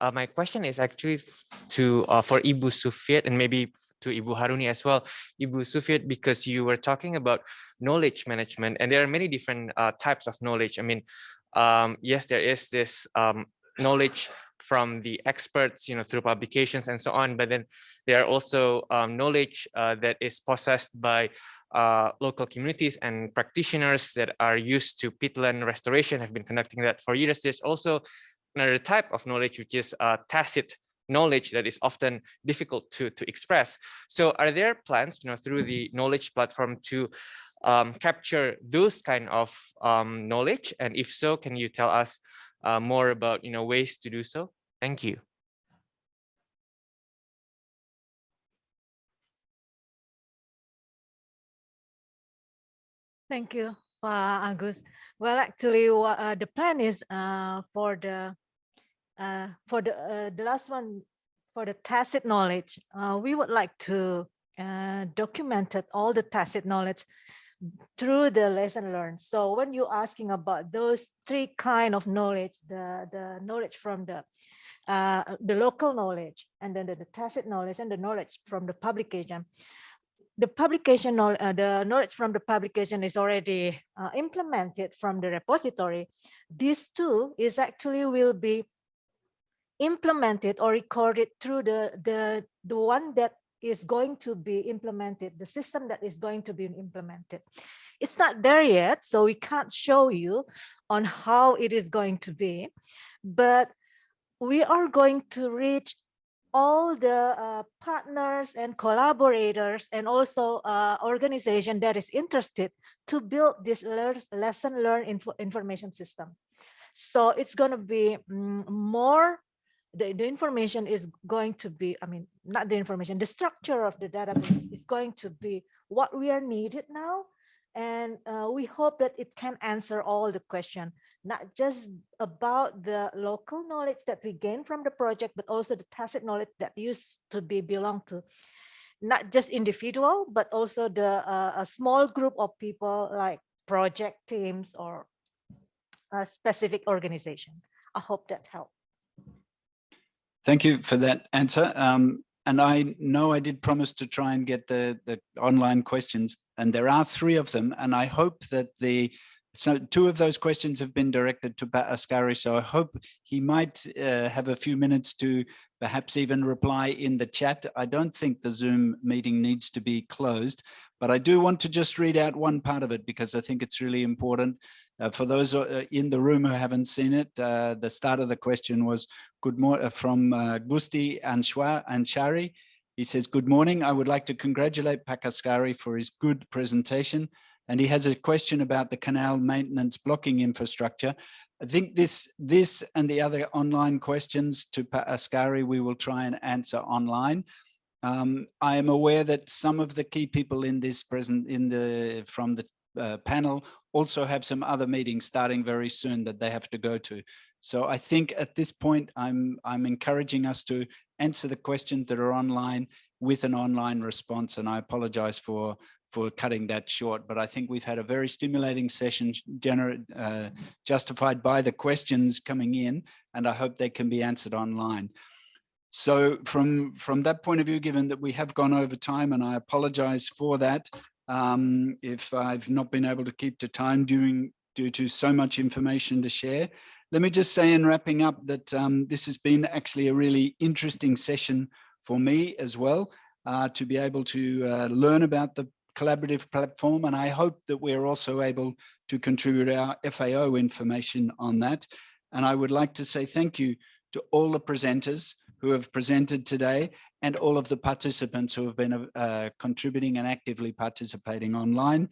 Uh, my question is actually to uh, for Ibu Sufiet and maybe to Ibu Haruni as well. Ibu Sufiet, because you were talking about knowledge management, and there are many different uh, types of knowledge. I mean, um, yes, there is this um, knowledge from the experts, you know, through publications and so on. But then there are also um, knowledge uh, that is possessed by uh, local communities and practitioners that are used to peatland restoration have been conducting that for years. There's also another type of knowledge, which is uh, tacit knowledge that is often difficult to, to express. So are there plans, you know, through the knowledge platform to um, capture those kind of um, knowledge? And if so, can you tell us uh, more about, you know, ways to do so? Thank you. Thank you, Pak Agus. Well, actually, uh, the plan is uh, for the uh, for the uh, the last one for the tacit knowledge. Uh, we would like to uh, document all the tacit knowledge through the lesson learned. So when you're asking about those three kind of knowledge, the the knowledge from the uh, the local knowledge, and then the, the tacit knowledge, and the knowledge from the publication the publication, uh, the knowledge from the publication is already uh, implemented from the repository. This too is actually will be implemented or recorded through the, the, the one that is going to be implemented, the system that is going to be implemented. It's not there yet, so we can't show you on how it is going to be, but we are going to reach all the uh, partners and collaborators and also uh, organization that is interested to build this lesson learn info information system. So it's going to be mm, more, the, the information is going to be, I mean, not the information, the structure of the database is going to be what we are needed now. And uh, we hope that it can answer all the question, not just about the local knowledge that we gain from the project, but also the tacit knowledge that used to be belong to not just individual, but also the uh, a small group of people like project teams or a specific organization. I hope that helped. Thank you for that answer. Um, and I know I did promise to try and get the, the online questions, and there are three of them. And I hope that the so two of those questions have been directed to Pak Askari. So I hope he might uh, have a few minutes to perhaps even reply in the chat. I don't think the Zoom meeting needs to be closed, but I do want to just read out one part of it because I think it's really important. Uh, for those uh, in the room who haven't seen it, uh, the start of the question was good morning from uh, Gusti Anshwa. He says, good morning. I would like to congratulate Pak Askari for his good presentation. And he has a question about the canal maintenance blocking infrastructure. I think this, this and the other online questions to Pak Askari, we will try and answer online. Um, I am aware that some of the key people in this present in the from the uh, panel also have some other meetings starting very soon that they have to go to. So I think at this point, I'm I'm encouraging us to answer the questions that are online with an online response. And I apologize for for cutting that short, but I think we've had a very stimulating session uh, justified by the questions coming in, and I hope they can be answered online. So from, from that point of view, given that we have gone over time, and I apologize for that, um, if I've not been able to keep to time during, due to so much information to share, let me just say in wrapping up that um, this has been actually a really interesting session for me as well, uh, to be able to uh, learn about the collaborative platform. And I hope that we're also able to contribute our FAO information on that. And I would like to say thank you to all the presenters who have presented today and all of the participants who have been uh, contributing and actively participating online.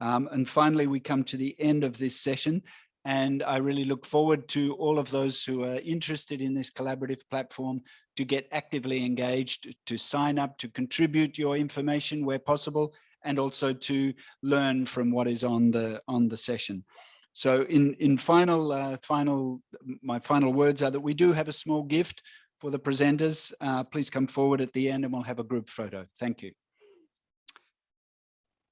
Um, and finally, we come to the end of this session. And I really look forward to all of those who are interested in this collaborative platform to get actively engaged, to sign up, to contribute your information where possible, and also to learn from what is on the on the session. So in in final uh, final my final words are that we do have a small gift for the presenters. Uh, please come forward at the end and we'll have a group photo. Thank you.